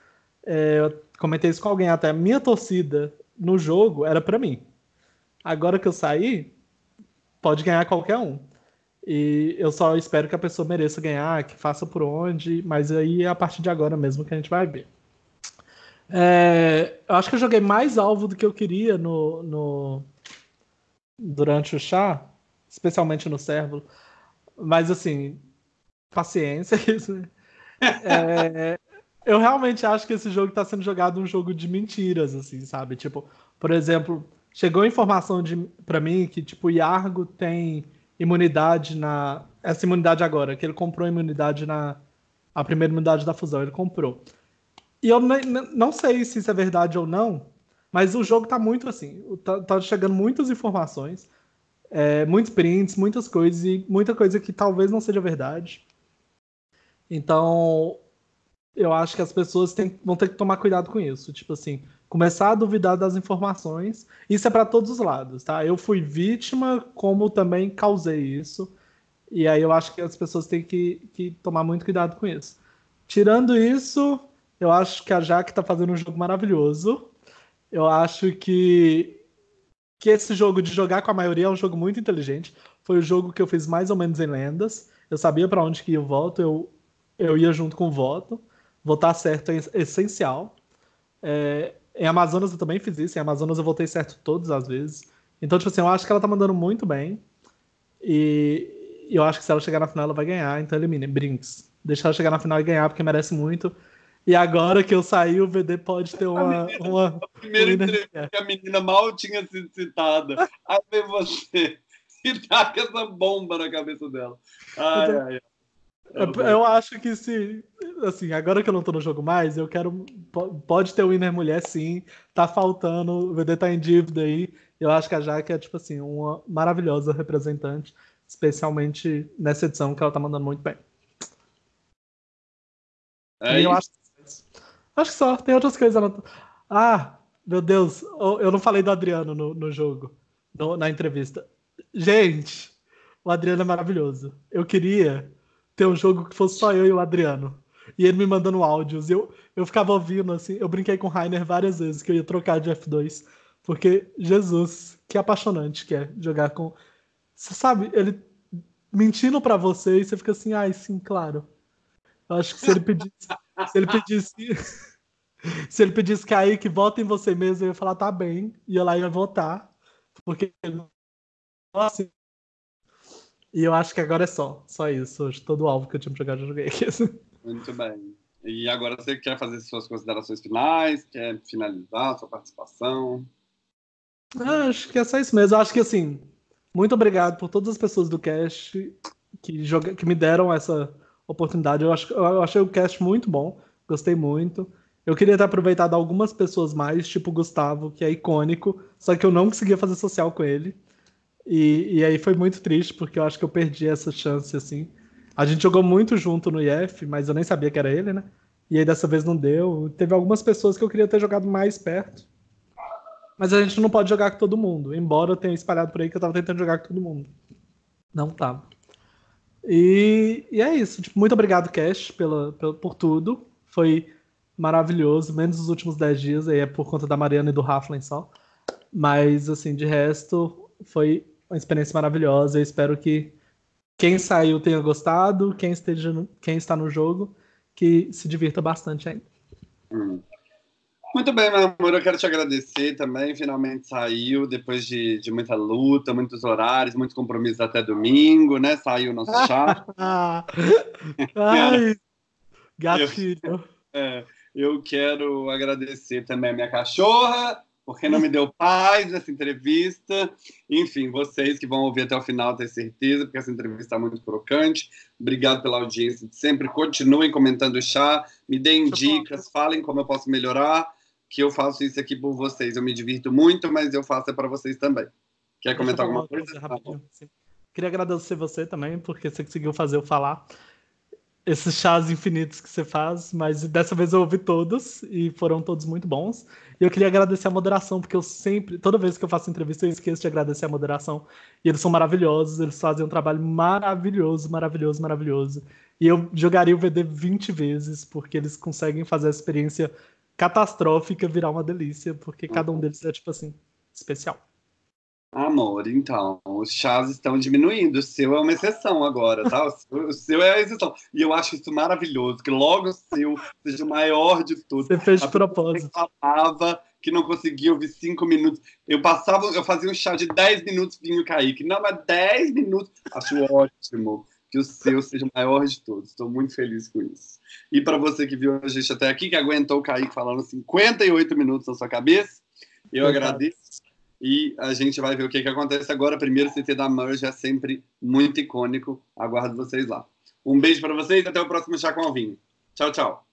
É, eu comentei isso com alguém até. Minha torcida no jogo era para mim. Agora que eu saí, pode ganhar qualquer um. E eu só espero que a pessoa mereça ganhar, que faça por onde, mas aí é a partir de agora mesmo que a gente vai ver. É, eu acho que eu joguei mais alvo do que eu queria no, no durante o chá, especialmente no servo. Mas assim, paciência. é, eu realmente acho que esse jogo está sendo jogado um jogo de mentiras, assim, sabe? Tipo, por exemplo, chegou informação de para mim que tipo Yargo tem imunidade na essa imunidade agora, que ele comprou imunidade na a primeira imunidade da fusão, ele comprou. E eu não sei se isso é verdade ou não, mas o jogo tá muito assim. Tá, tá chegando muitas informações, é, muitos prints, muitas coisas, e muita coisa que talvez não seja verdade. Então, eu acho que as pessoas têm, vão ter que tomar cuidado com isso. Tipo assim, começar a duvidar das informações. Isso é para todos os lados, tá? Eu fui vítima, como também causei isso. E aí eu acho que as pessoas têm que, que tomar muito cuidado com isso. Tirando isso, eu acho que a Jaque está fazendo um jogo maravilhoso. Eu acho que, que esse jogo de jogar com a maioria é um jogo muito inteligente. Foi o jogo que eu fiz mais ou menos em lendas. Eu sabia para onde que ia o voto, eu, eu ia junto com o voto. Votar certo é essencial. É, em Amazonas eu também fiz isso. Em Amazonas eu votei certo todas as vezes. Então, tipo assim, eu acho que ela tá mandando muito bem. E eu acho que se ela chegar na final, ela vai ganhar. Então elimine. Brinks. Deixa ela chegar na final e ganhar, porque merece muito. E agora que eu saí, o VD pode ter uma. menina, uma a primeira entrevista que a menina mal tinha sido citada. Aí vem você e tá com essa bomba na cabeça dela. Ai, então, ai, ai. Eu acho que se. Assim, agora que eu não tô no jogo mais, eu quero. Pode ter o Winner Mulher, sim. Tá faltando. O VD tá em dívida aí. Eu acho que a Jaque é, tipo assim, uma maravilhosa representante. Especialmente nessa edição que ela tá mandando muito bem. É e eu acho Acho que só, tem outras coisas. Ah, meu Deus, eu não falei do Adriano no, no jogo, no, na entrevista. Gente, o Adriano é maravilhoso. Eu queria ter um jogo que fosse só eu e o Adriano. E ele me mandando áudios. Eu, eu ficava ouvindo, assim. Eu brinquei com o Rainer várias vezes que eu ia trocar de F2. Porque, Jesus, que apaixonante que é jogar com. Você sabe, ele mentindo para você e você fica assim, ai, sim, claro. Eu acho que se ele pedisse. se ele pedisse. se ele pedisse Kaique, vota em você mesmo, eu ia falar, tá bem. Ia lá ia votar. Porque. Assim, e eu acho que agora é só. Só isso. Hoje todo o alvo que eu tinha pra jogar, já joguei. Muito bem. E agora você quer fazer suas considerações finais? Quer finalizar sua participação? Ah, acho que é só isso mesmo. Eu acho que assim, muito obrigado por todas as pessoas do cast que, joga, que me deram essa oportunidade. Eu, acho, eu achei o cast muito bom, gostei muito. Eu queria ter aproveitado algumas pessoas mais, tipo o Gustavo, que é icônico, só que eu não conseguia fazer social com ele. E, e aí foi muito triste, porque eu acho que eu perdi essa chance, assim. A gente jogou muito junto no IF, mas eu nem sabia que era ele, né? E aí dessa vez não deu. Teve algumas pessoas que eu queria ter jogado mais perto. Mas a gente não pode jogar com todo mundo. Embora eu tenha espalhado por aí que eu tava tentando jogar com todo mundo. Não tava. E, e é isso. Tipo, muito obrigado, Cash, pela, pela, por tudo. Foi maravilhoso, menos os últimos 10 dias, aí é por conta da Mariana e do Raflin só. Mas, assim, de resto, foi uma experiência maravilhosa. Eu espero que quem saiu tenha gostado, quem, esteja no, quem está no jogo, que se divirta bastante ainda. Hum. Muito bem, meu amor, eu quero te agradecer também. Finalmente saiu, depois de, de muita luta, muitos horários, muitos compromissos até domingo, né? Saiu o nosso chat. Ai, gatilho. Eu, é, eu quero agradecer também a minha cachorra, porque não me deu paz nessa entrevista. Enfim, vocês que vão ouvir até o final, tenho certeza, porque essa entrevista está muito crocante. Obrigado pela audiência de sempre. Continuem comentando o chá, me deem dicas, falem como eu posso melhorar, que eu faço isso aqui por vocês. Eu me divirto muito, mas eu faço é para vocês também. Quer comentar alguma coisa? coisa rapidinho, Queria agradecer você também, porque você conseguiu fazer eu falar esses chás infinitos que você faz, mas dessa vez eu ouvi todos e foram todos muito bons. E eu queria agradecer a moderação, porque eu sempre, toda vez que eu faço entrevista, eu esqueço de agradecer a moderação. E eles são maravilhosos, eles fazem um trabalho maravilhoso, maravilhoso, maravilhoso. E eu jogaria o VD 20 vezes, porque eles conseguem fazer a experiência catastrófica virar uma delícia, porque cada um deles é, tipo assim, especial. Amor, então, os chás estão diminuindo. O seu é uma exceção agora, tá? O seu, é a exceção. E eu acho isso maravilhoso, que logo o seu seja o maior de todos. Você fez de propósito. falava que não conseguia ouvir cinco minutos. Eu passava, eu fazia um chá de 10 minutos, vinho o Kaique. Não, mas 10 minutos. Acho ótimo que o seu seja o maior de todos. Estou muito feliz com isso. E para você que viu a gente até aqui, que aguentou o Kaique falando 58 minutos na sua cabeça, eu agradeço e a gente vai ver o que, que acontece agora. Primeiro CT da Merge é sempre muito icônico. Aguardo vocês lá. Um beijo para vocês até o próximo Chá com Alvinho. Tchau, tchau.